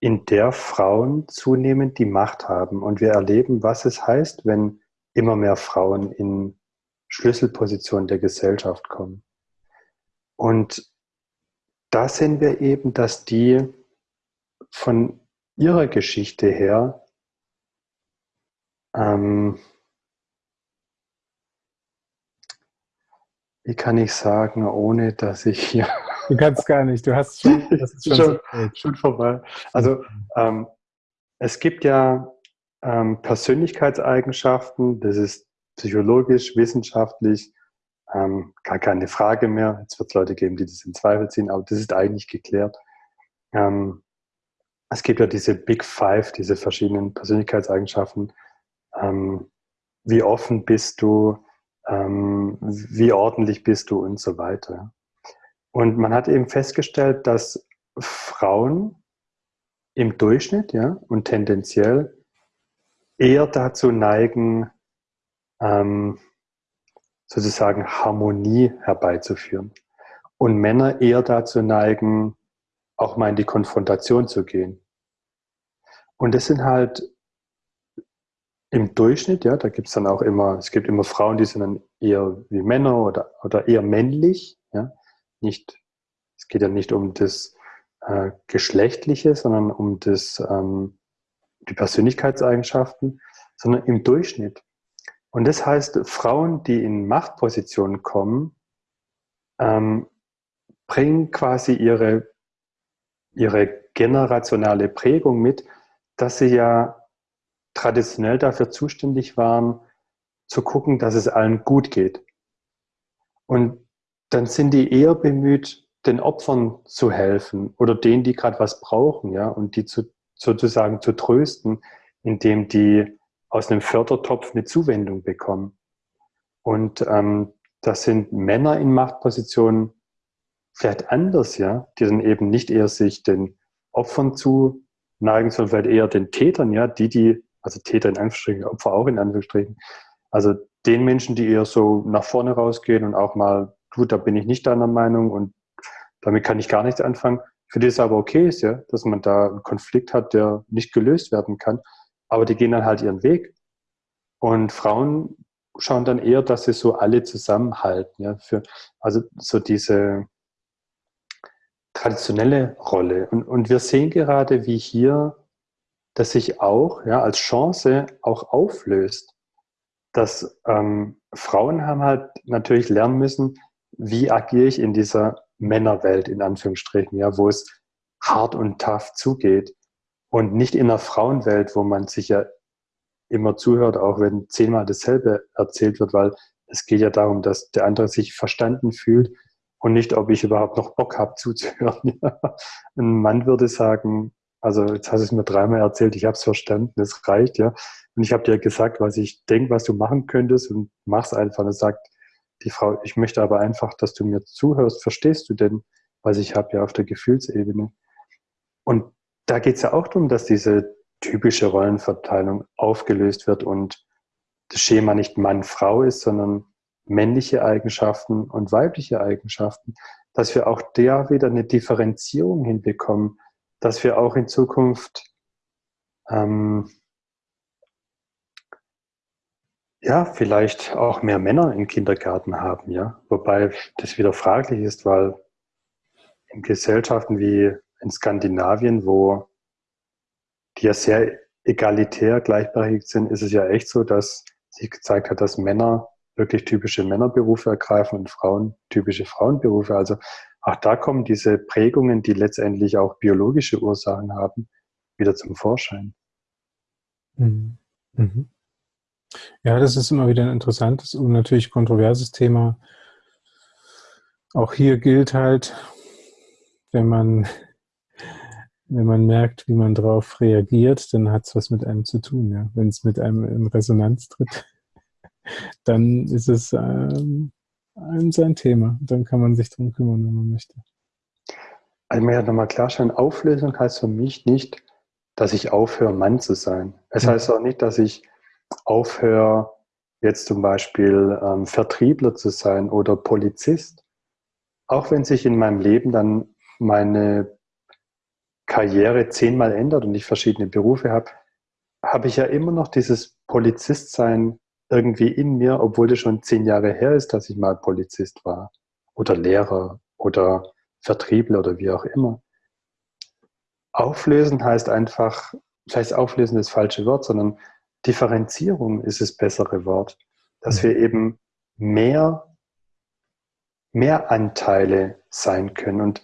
in der Frauen zunehmend die Macht haben. Und wir erleben, was es heißt, wenn immer mehr Frauen in Schlüsselpositionen der Gesellschaft kommen. Und da sehen wir eben, dass die von ihrer Geschichte her ähm, wie kann ich sagen, ohne dass ich hier Du kannst gar nicht, du hast schon, das ist <laughs> schon, schon, schon vorbei. Also ähm, es gibt ja ähm, Persönlichkeitseigenschaften, das ist psychologisch, wissenschaftlich, ähm, gar keine Frage mehr. Jetzt wird es Leute geben, die das in Zweifel ziehen, aber das ist eigentlich geklärt. Ähm, es gibt ja diese Big Five, diese verschiedenen Persönlichkeitseigenschaften. Ähm, wie offen bist du? Ähm, wie ordentlich bist du und so weiter. Und man hat eben festgestellt, dass Frauen im Durchschnitt ja, und tendenziell eher dazu neigen, ähm, sozusagen Harmonie herbeizuführen. Und Männer eher dazu neigen, auch mal in die Konfrontation zu gehen. Und das sind halt im Durchschnitt, ja, da gibt es dann auch immer, es gibt immer Frauen, die sind dann eher wie Männer oder, oder eher männlich, ja nicht, es geht ja nicht um das äh, Geschlechtliche, sondern um das, ähm, die Persönlichkeitseigenschaften, sondern im Durchschnitt. Und das heißt, Frauen, die in Machtpositionen kommen, ähm, bringen quasi ihre, ihre generationale Prägung mit, dass sie ja traditionell dafür zuständig waren, zu gucken, dass es allen gut geht. Und dann sind die eher bemüht, den Opfern zu helfen oder denen, die gerade was brauchen, ja, und die zu, sozusagen zu trösten, indem die aus einem Fördertopf eine Zuwendung bekommen. Und ähm, das sind Männer in Machtpositionen vielleicht anders, ja, die dann eben nicht eher sich den Opfern zu neigen, sondern vielleicht eher den Tätern, ja, die, die, also Täter in Anführungsstrichen, Opfer auch in Anführungsstrichen, also den Menschen, die eher so nach vorne rausgehen und auch mal, gut, da bin ich nicht deiner Meinung und damit kann ich gar nichts anfangen. Für die es aber okay ist, ja, dass man da einen Konflikt hat, der nicht gelöst werden kann. Aber die gehen dann halt ihren Weg. Und Frauen schauen dann eher, dass sie so alle zusammenhalten. Ja, für, also so diese traditionelle Rolle. Und, und wir sehen gerade, wie hier das sich auch ja, als Chance auch auflöst. Dass ähm, Frauen haben halt natürlich lernen müssen, wie agiere ich in dieser Männerwelt, in Anführungsstrichen, ja, wo es hart und tough zugeht. Und nicht in einer Frauenwelt, wo man sich ja immer zuhört, auch wenn zehnmal dasselbe erzählt wird, weil es geht ja darum, dass der andere sich verstanden fühlt und nicht, ob ich überhaupt noch Bock habe zuzuhören. <laughs> Ein Mann würde sagen, also jetzt hast du es mir dreimal erzählt, ich habe es verstanden, es reicht, ja. Und ich habe dir gesagt, was ich denke, was du machen könntest und mach's einfach. Und sagt die Frau, ich möchte aber einfach, dass du mir zuhörst. Verstehst du denn, was ich habe ja auf der Gefühlsebene? Und da geht es ja auch darum, dass diese typische Rollenverteilung aufgelöst wird und das Schema nicht Mann-Frau ist, sondern männliche Eigenschaften und weibliche Eigenschaften, dass wir auch da wieder eine Differenzierung hinbekommen, dass wir auch in Zukunft ähm, ja, vielleicht auch mehr Männer im Kindergarten haben, ja. Wobei das wieder fraglich ist, weil in Gesellschaften wie in Skandinavien, wo die ja sehr egalitär gleichberechtigt sind, ist es ja echt so, dass sich gezeigt hat, dass Männer wirklich typische Männerberufe ergreifen und Frauen typische Frauenberufe. Also auch da kommen diese Prägungen, die letztendlich auch biologische Ursachen haben, wieder zum Vorschein. Mhm. Mhm. Ja, das ist immer wieder ein interessantes und natürlich kontroverses Thema. Auch hier gilt halt, wenn man <laughs> wenn man merkt, wie man darauf reagiert, dann hat es was mit einem zu tun. Ja? Wenn es mit einem in Resonanz tritt, <laughs> dann ist es ähm, sein Thema. Dann kann man sich darum kümmern, wenn man möchte. Also mir hat nochmal klarstellen, Auflösung heißt für mich nicht, dass ich aufhöre, Mann zu sein. Es heißt auch nicht, dass ich aufhöre, jetzt zum Beispiel ähm, Vertriebler zu sein oder Polizist. Auch wenn sich in meinem Leben dann meine Karriere zehnmal ändert und ich verschiedene Berufe habe, habe ich ja immer noch dieses Polizistsein irgendwie in mir, obwohl das schon zehn Jahre her ist, dass ich mal Polizist war oder Lehrer oder Vertriebler oder wie auch immer. Auflösen heißt einfach, vielleicht auflösen das falsche Wort, sondern Differenzierung ist das bessere Wort, dass wir eben mehr, mehr Anteile sein können. Und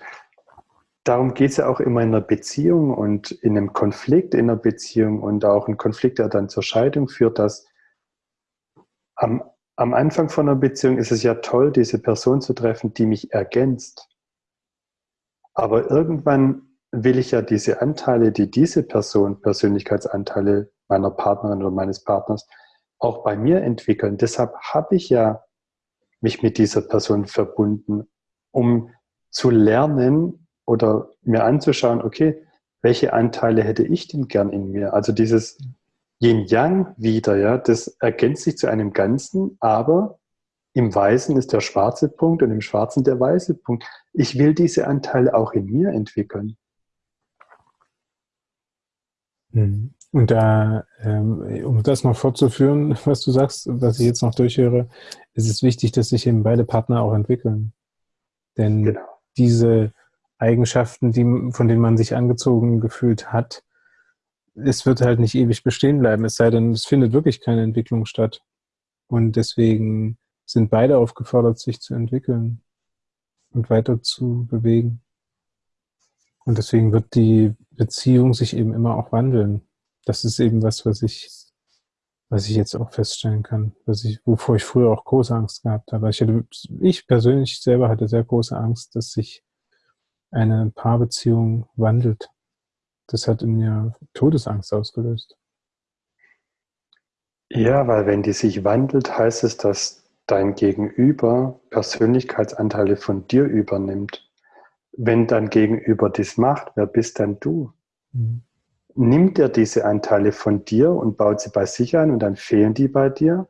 darum geht es ja auch immer in einer Beziehung und in einem Konflikt in einer Beziehung und auch ein Konflikt, der dann zur Scheidung führt, dass am, am Anfang von einer Beziehung ist es ja toll, diese Person zu treffen, die mich ergänzt. Aber irgendwann will ich ja diese Anteile, die diese Person, Persönlichkeitsanteile meiner Partnerin oder meines Partners, auch bei mir entwickeln. Deshalb habe ich ja mich mit dieser Person verbunden, um zu lernen, oder mir anzuschauen, okay, welche Anteile hätte ich denn gern in mir? Also dieses Yin-Yang wieder, ja, das ergänzt sich zu einem Ganzen, aber im Weißen ist der schwarze Punkt und im Schwarzen der weiße Punkt. Ich will diese Anteile auch in mir entwickeln. Mhm. Und da, ähm, um das noch fortzuführen, <laughs> was du sagst, was ich jetzt noch durchhöre, ist es wichtig, dass sich eben beide Partner auch entwickeln. Denn genau. diese Eigenschaften, die, von denen man sich angezogen gefühlt hat, es wird halt nicht ewig bestehen bleiben, es sei denn, es findet wirklich keine Entwicklung statt. Und deswegen sind beide aufgefordert, sich zu entwickeln und weiter zu bewegen. Und deswegen wird die Beziehung sich eben immer auch wandeln. Das ist eben was, was ich, was ich jetzt auch feststellen kann, was ich, wovor ich früher auch große Angst gehabt habe. Ich, hatte, ich persönlich selber hatte sehr große Angst, dass sich eine Paarbeziehung wandelt. Das hat in mir Todesangst ausgelöst. Ja, weil wenn die sich wandelt, heißt es, dass dein Gegenüber Persönlichkeitsanteile von dir übernimmt. Wenn dein Gegenüber das macht, wer bist dann du? Mhm. Nimmt er diese Anteile von dir und baut sie bei sich ein und dann fehlen die bei dir?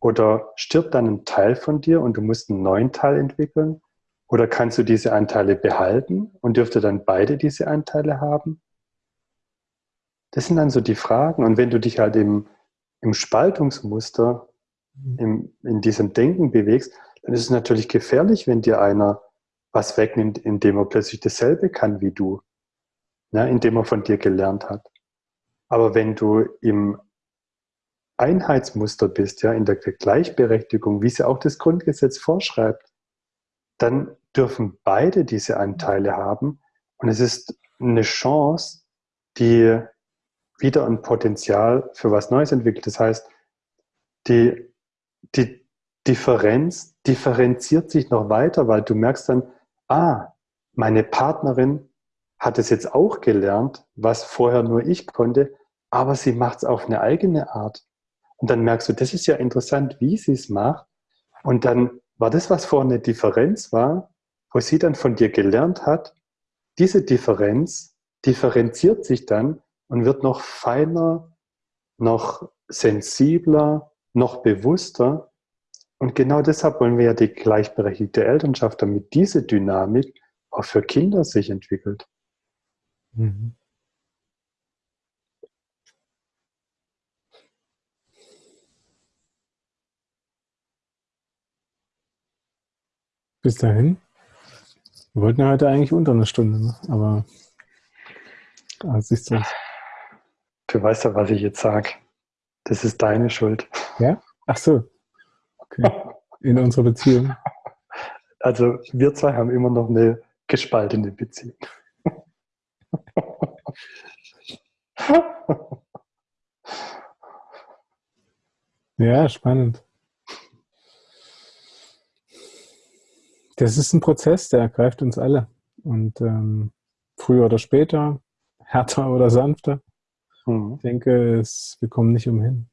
Oder stirbt dann ein Teil von dir und du musst einen neuen Teil entwickeln? Oder kannst du diese Anteile behalten und dürfte dann beide diese Anteile haben? Das sind dann so die Fragen. Und wenn du dich halt im, im Spaltungsmuster, mhm. im, in diesem Denken bewegst, dann ist es natürlich gefährlich, wenn dir einer was wegnimmt, indem er plötzlich dasselbe kann wie du, ja, indem er von dir gelernt hat. Aber wenn du im Einheitsmuster bist, ja, in der Gleichberechtigung, wie sie auch das Grundgesetz vorschreibt, dann dürfen beide diese Anteile haben und es ist eine Chance, die wieder ein Potenzial für was Neues entwickelt. Das heißt, die, die Differenz differenziert sich noch weiter, weil du merkst dann, ah, meine Partnerin hat es jetzt auch gelernt, was vorher nur ich konnte, aber sie macht es auf eine eigene Art. Und dann merkst du, das ist ja interessant, wie sie es macht. Und dann war das, was vorher eine Differenz war, wo sie dann von dir gelernt hat, diese Differenz differenziert sich dann und wird noch feiner, noch sensibler, noch bewusster. Und genau deshalb wollen wir ja die gleichberechtigte Elternschaft, damit diese Dynamik auch für Kinder sich entwickelt. Mhm. Bis dahin. Wir wollten ja heute eigentlich unter einer Stunde, ne? aber ah, siehst du. Du weißt ja, was ich jetzt sage. Das ist deine Schuld. Ja? Ach so. Okay. In unserer Beziehung. Also wir zwei haben immer noch eine gespaltene Beziehung. Ja, spannend. Das ist ein Prozess, der ergreift uns alle. Und ähm, früher oder später, härter oder sanfter. Mhm. Ich denke, es, wir kommen nicht umhin.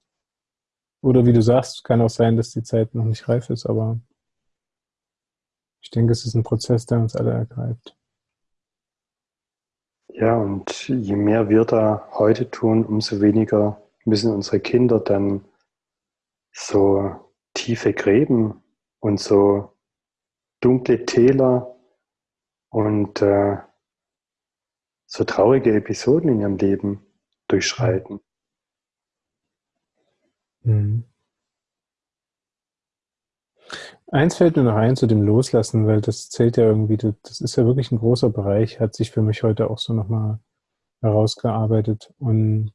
Oder wie du sagst, kann auch sein, dass die Zeit noch nicht reif ist, aber ich denke, es ist ein Prozess, der uns alle ergreift. Ja, und je mehr wir da heute tun, umso weniger müssen unsere Kinder dann so tiefe Gräben und so dunkle Täler und äh, so traurige Episoden in ihrem Leben durchschreiten. Mhm. Eins fällt mir noch ein zu dem Loslassen, weil das zählt ja irgendwie, das ist ja wirklich ein großer Bereich, hat sich für mich heute auch so nochmal herausgearbeitet. Und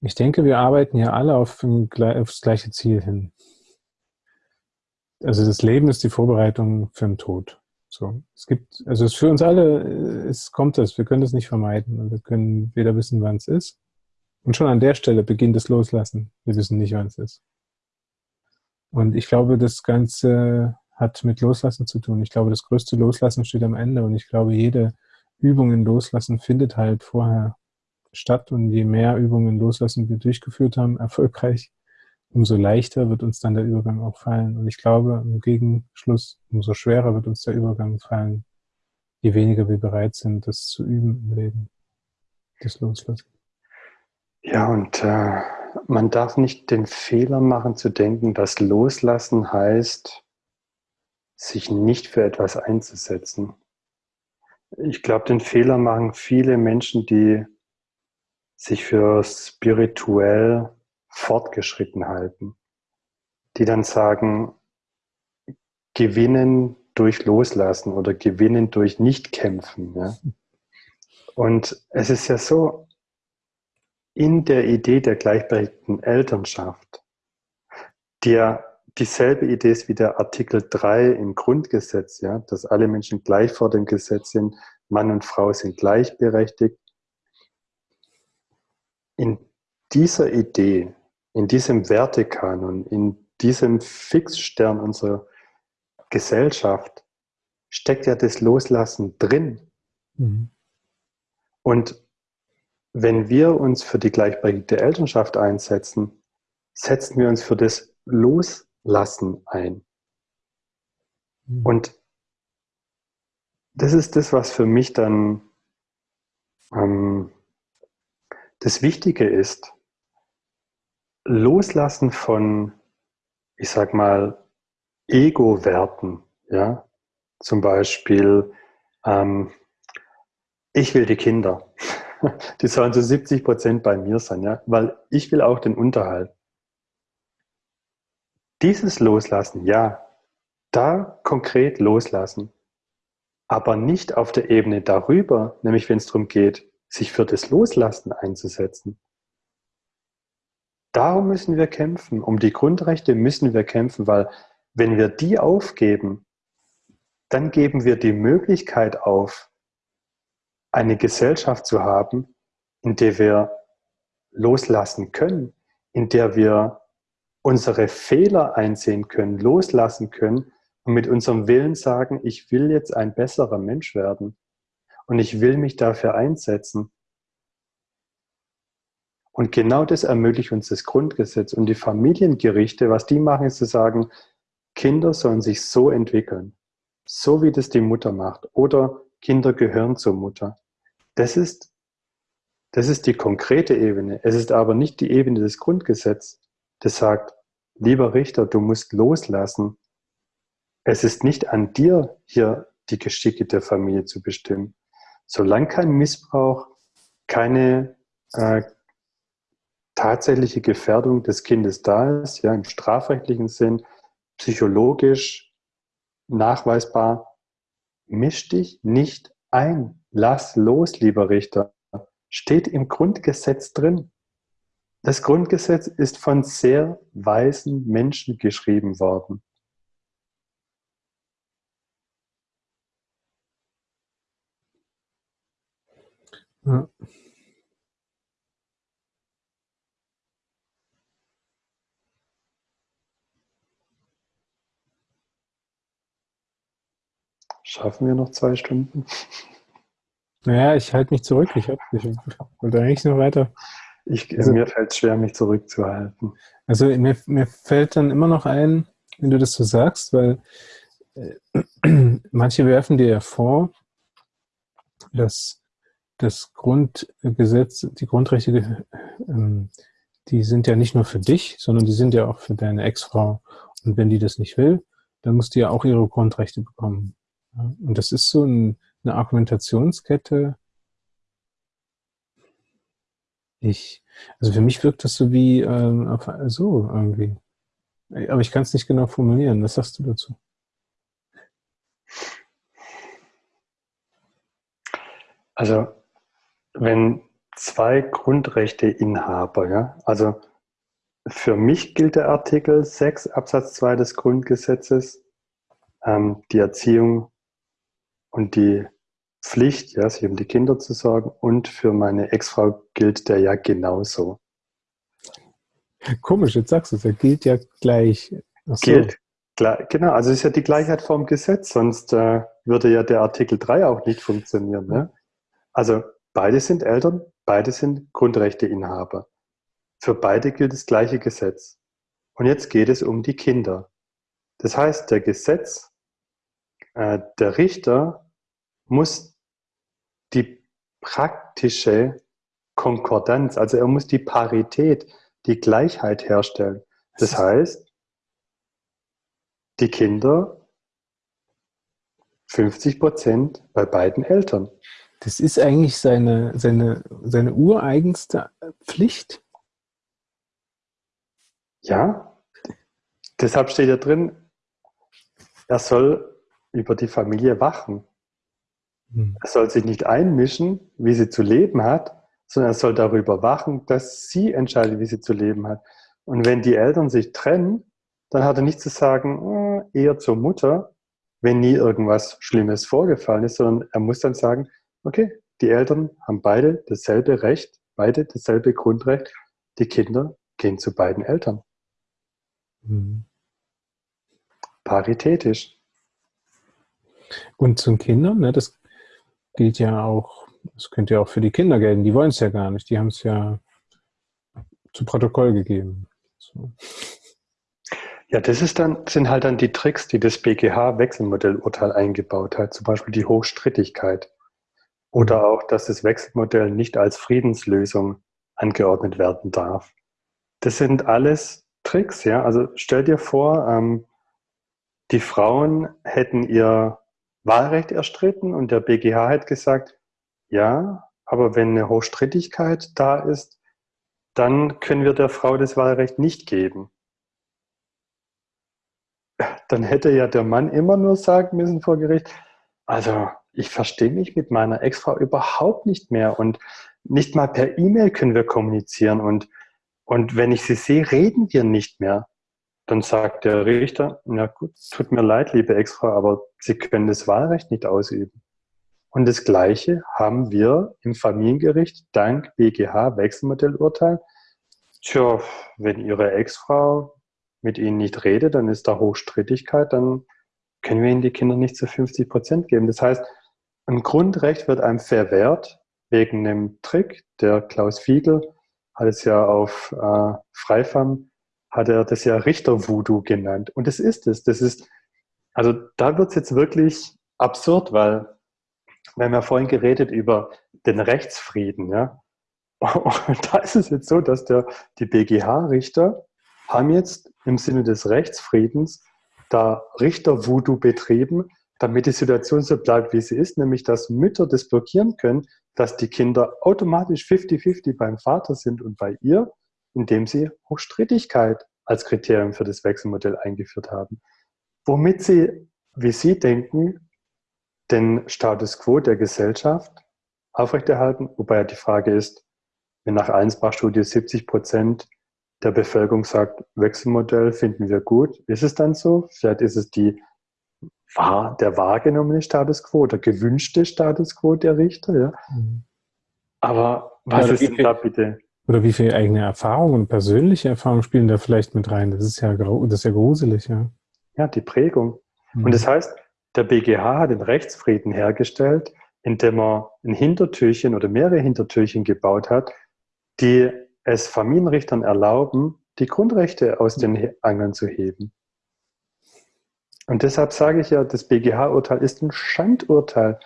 ich denke, wir arbeiten ja alle auf, aufs gleiche Ziel hin also das Leben ist die Vorbereitung für den Tod. So, es gibt, also es für uns alle, es kommt das, wir können das nicht vermeiden und wir können weder wissen, wann es ist. Und schon an der Stelle beginnt das Loslassen. Wir wissen nicht, wann es ist. Und ich glaube, das Ganze hat mit Loslassen zu tun. Ich glaube, das größte Loslassen steht am Ende und ich glaube, jede Übung in Loslassen findet halt vorher statt und je mehr Übungen Loslassen wir durchgeführt haben, <laughs> erfolgreich, umso leichter wird uns dann der Übergang auch fallen. Und ich glaube, im Gegenschluss, umso schwerer wird uns der Übergang fallen, je weniger wir bereit sind, das zu üben im Leben, das Loslassen. Ja, und äh, man darf nicht den Fehler machen zu denken, dass Loslassen heißt, sich nicht für etwas einzusetzen. Ich glaube, den Fehler machen viele Menschen, die sich für spirituell fortgeschritten halten, die dann sagen, gewinnen durch Loslassen oder gewinnen durch Nichtkämpfen. Ja? Und es ist ja so, in der Idee der gleichberechtigten Elternschaft, der dieselbe Idee ist wie der Artikel 3 im Grundgesetz, ja, dass alle Menschen gleich vor dem Gesetz sind, Mann und Frau sind gleichberechtigt. In dieser Idee in diesem Wertekanon, in diesem Fixstern unserer Gesellschaft steckt ja das Loslassen drin. Mhm. Und wenn wir uns für die gleichberechtigte Elternschaft einsetzen, setzen wir uns für das Loslassen ein. Mhm. Und das ist das, was für mich dann ähm, das Wichtige ist. Loslassen von, ich sag mal, Ego-Werten, ja. Zum Beispiel, ähm, ich will die Kinder. <laughs> <laughs> Die sollen zu 70 Prozent bei mir sein, ja, weil ich will auch den Unterhalt. Dieses Loslassen, ja, da konkret loslassen, aber nicht auf der Ebene darüber, nämlich wenn es darum geht, sich für das Loslassen einzusetzen. Darum müssen wir kämpfen, um die Grundrechte müssen wir kämpfen, weil wenn wir die aufgeben, dann geben wir die Möglichkeit auf, eine Gesellschaft zu haben, in der wir loslassen können, in der wir unsere Fehler einsehen können, loslassen können und mit unserem Willen sagen, ich will jetzt ein besserer Mensch werden und ich will mich dafür einsetzen. Und genau das ermöglicht uns das Grundgesetz und die Familiengerichte. Was die machen, ist zu sagen, Kinder sollen sich so entwickeln, so wie das die Mutter macht. Oder Kinder gehören zur Mutter. Das ist, das ist die konkrete Ebene. Es ist aber nicht die Ebene des Grundgesetzes, das sagt, lieber Richter, du musst loslassen. Es ist nicht an dir, hier die Geschicke der Familie zu bestimmen. Solange kein Missbrauch, keine äh, tatsächliche Gefährdung des Kindes da ist, ja, im strafrechtlichen Sinn, psychologisch nachweisbar, misch dich nicht ein. Lass los, lieber Richter. Steht im Grundgesetz drin. Das Grundgesetz ist von sehr weisen Menschen geschrieben worden. Ja. Schaffen wir noch zwei Stunden? Naja, ich halte mich zurück. Ich, hab, ich wollte eigentlich noch weiter. Ich, also, mir fällt es schwer, mich zurückzuhalten. Also mir, mir fällt dann immer noch ein, wenn du das so sagst, weil äh, <clears throat> manche werfen dir ja vor, dass das Grundgesetz, die Grundrechte, äh, die sind ja nicht nur für dich, sondern die sind ja auch für deine Ex-Frau. Und wenn die das nicht will, dann muss die ja auch ihre Grundrechte bekommen. Und das ist so ein, eine Argumentationskette. Ich, also für mich wirkt das so wie ähm, so irgendwie. Aber ich kann es nicht genau formulieren. Was sagst du dazu? Also, wenn zwei Grundrechteinhaber, ja, also für mich gilt der Artikel 6 Absatz 2 des Grundgesetzes, ähm, die Erziehung und die Pflicht, ja, sich um die Kinder zu sorgen. Und für meine Ex-Frau gilt der ja genauso. Komisch, jetzt sagst du es, er gilt ja gleich. So. Gilt, genau, also es ist ja die Gleichheit vorm Gesetz, sonst äh, würde ja der Artikel 3 auch nicht funktionieren. Ne? Also beide sind Eltern, beide sind Grundrechteinhaber. Für beide gilt das gleiche Gesetz. Und jetzt geht es um die Kinder. Das heißt, der Gesetz äh, der Richter muss die praktische Konkordanz, also er muss die Parität, die Gleichheit herstellen. Das heißt, die Kinder 50 Prozent bei beiden Eltern. Das ist eigentlich seine, seine, seine ureigenste Pflicht. Ja, deshalb steht ja drin, er soll über die Familie wachen. Hm. Er soll sich nicht einmischen, wie sie zu leben hat, sondern er soll darüber wachen, dass sie entscheidet, wie sie zu leben hat. Und wenn die Eltern sich trennen, dann hat er nicht zu sagen, oh, eher zur Mutter, wenn nie irgendwas Schlimmes vorgefallen ist, sondern er muss dann sagen, okay, die Eltern haben beide dasselbe Recht, beide dasselbe Grundrecht, die Kinder gehen zu beiden Eltern. Mhm. Paritätisch. Und zu den Kindern, ne, das gilt ja auch, das könnte ja auch für die Kinder gelten, die wollen es ja gar nicht, die haben es ja zu Protokoll gegeben. So. Ja, das ist dann, sind halt dann die Tricks, die das BGH-Wechselmodellurteil eingebaut hat, zum Beispiel die Hochstrittigkeit. Oder auch, dass das Wechselmodell nicht als Friedenslösung angeordnet werden darf. Das sind alles Tricks, ja. Also stell dir vor, ähm, die Frauen hätten ihr Wahlrecht erstritten und der BGH hat gesagt, ja, aber wenn eine Hochstrittigkeit da ist, dann können wir der Frau das Wahlrecht nicht geben dann hätte ja der Mann immer nur sagen müssen vor Gericht, also ich verstehe mich mit meiner Ex-Frau überhaupt nicht mehr und nicht mal per E-Mail können wir kommunizieren und, und wenn ich sie sehe, reden wir nicht mehr. Dann sagt der Richter, na gut, tut mir leid, liebe Ex-Frau, aber Sie können das Wahlrecht nicht ausüben. Und das Gleiche haben wir im Familiengericht dank BGH Wechselmodellurteil. Tja, wenn Ihre Ex-Frau mit ihnen nicht rede, dann ist da Hochstrittigkeit, dann können wir ihnen die Kinder nicht zu 50 Prozent geben. Das heißt, ein Grundrecht wird einem verwehrt wegen einem Trick. Der Klaus Fiegel hat es ja auf äh, Freifam, hat er das ja Richter-Voodoo genannt. Und das ist es. Das ist, also da wird es jetzt wirklich absurd, weil wir haben ja vorhin geredet über den Rechtsfrieden, ja. Und <laughs> da ist es jetzt so, dass der, die BGH-Richter haben jetzt im Sinne des Rechtsfriedens da Richter-Voodoo betrieben, damit die Situation so bleibt, wie sie ist, nämlich dass Mütter das blockieren können, dass die Kinder automatisch 50-50 beim Vater sind und bei ihr, indem sie Hochstrittigkeit als Kriterium für das Wechselmodell eingeführt haben. Womit sie, wie sie denken, den Status quo der Gesellschaft aufrechterhalten, wobei ja die Frage ist, wenn nach Allensbach-Studie 70 Prozent der Bevölkerung sagt, Wechselmodell finden wir gut. Ist es dann so? Vielleicht ist es die, der wahrgenommene Status quo, der gewünschte Status quo der Richter. Ja? Mhm. Aber was ja, ist denn da bitte? Oder wie viele eigene Erfahrungen, persönliche Erfahrungen spielen da vielleicht mit rein? Das ist ja, das ist ja gruselig, ja. Ja, die Prägung. Mhm. Und das heißt, der BGH hat den Rechtsfrieden hergestellt, indem er ein Hintertürchen oder mehrere Hintertürchen gebaut hat, die es Familienrichtern erlauben, die Grundrechte aus den Angeln zu heben. Und deshalb sage ich ja, das BGH-Urteil ist ein Schandurteil.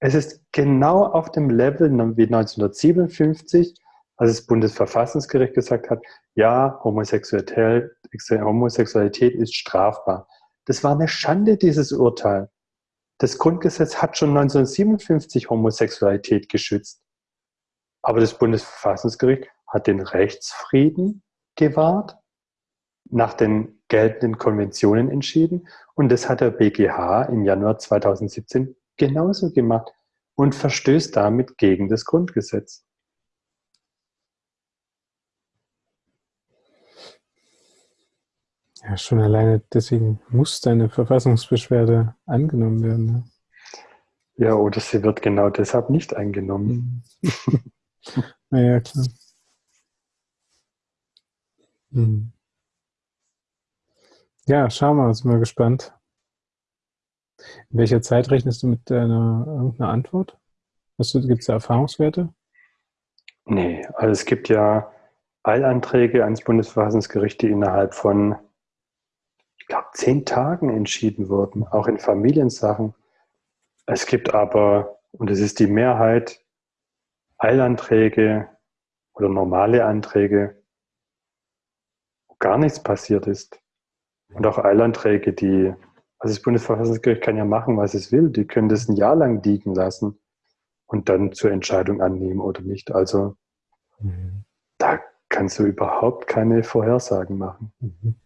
Es ist genau auf dem Level wie 1957, als das Bundesverfassungsgericht gesagt hat, ja, Homosexualität, ist strafbar. Das war eine Schande, dieses Urteil. Das Grundgesetz hat schon 1957 Homosexualität geschützt. Aber das Bundesverfassungsgericht hat den Rechtsfrieden gewahrt, nach den geltenden Konventionen entschieden und das hat der BGH im Januar 2017 genauso gemacht und verstößt damit gegen das Grundgesetz. Ja, schon alleine deswegen muss deine Verfassungsbeschwerde angenommen werden. Ne? Ja, oder sie wird genau deshalb nicht angenommen. <laughs> naja, klar. Hm. Ja, schau mal, sind wir gespannt. In welcher Zeit rechnest du mit deiner irgendeiner Antwort? Gibt es da Erfahrungswerte? Nee, also es gibt ja Eilanträge ans Bundesverfassungsgericht, die innerhalb von, glaube, zehn Tagen entschieden wurden, auch in Familiensachen. Es gibt aber, und es ist die Mehrheit, Eilanträge oder normale Anträge, gar nichts passiert ist. Und auch Eilanträge, die, also das Bundesverfassungsgericht kann ja machen, was es will, die können das ein Jahr lang liegen lassen und dann zur Entscheidung annehmen oder nicht. Also mhm. da kannst du überhaupt keine Vorhersagen machen. Mhm.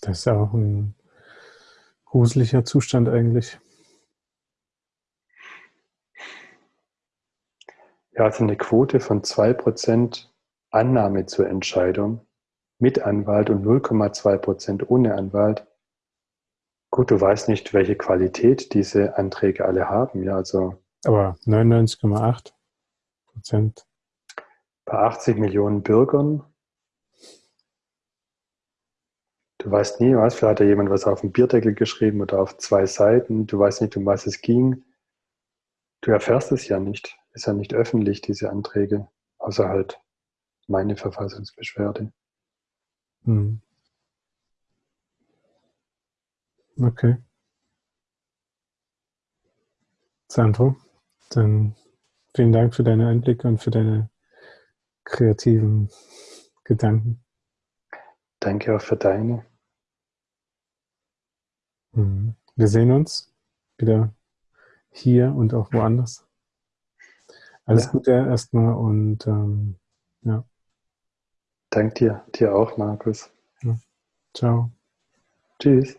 Das ist auch ein gruseliger Zustand eigentlich. Ja, also eine Quote von 2% Annahme zur Entscheidung mit Anwalt und 0,2 Prozent ohne Anwalt. Gut, du weißt nicht, welche Qualität diese Anträge alle haben. Ja, also Aber 99,8 Prozent. Bei 80 Millionen Bürgern. Du weißt nie, was, vielleicht hat ja jemand was auf dem Bierdeckel geschrieben oder auf zwei Seiten. Du weißt nicht, um was es ging. Du erfährst es ja nicht. Ist ja nicht öffentlich, diese Anträge. Außer halt meine Verfassungsbeschwerde. Hm. Okay. Sandro, dann vielen Dank für deine Einblicke und für deine kreativen Gedanken. Danke auch für deine. Mhm. Wir sehen uns wieder hier und auch woanders. Alles ja. Gute erstmal und ähm, ja. Dank dir, dir auch, Markus. Ja. Ciao. Tschüss.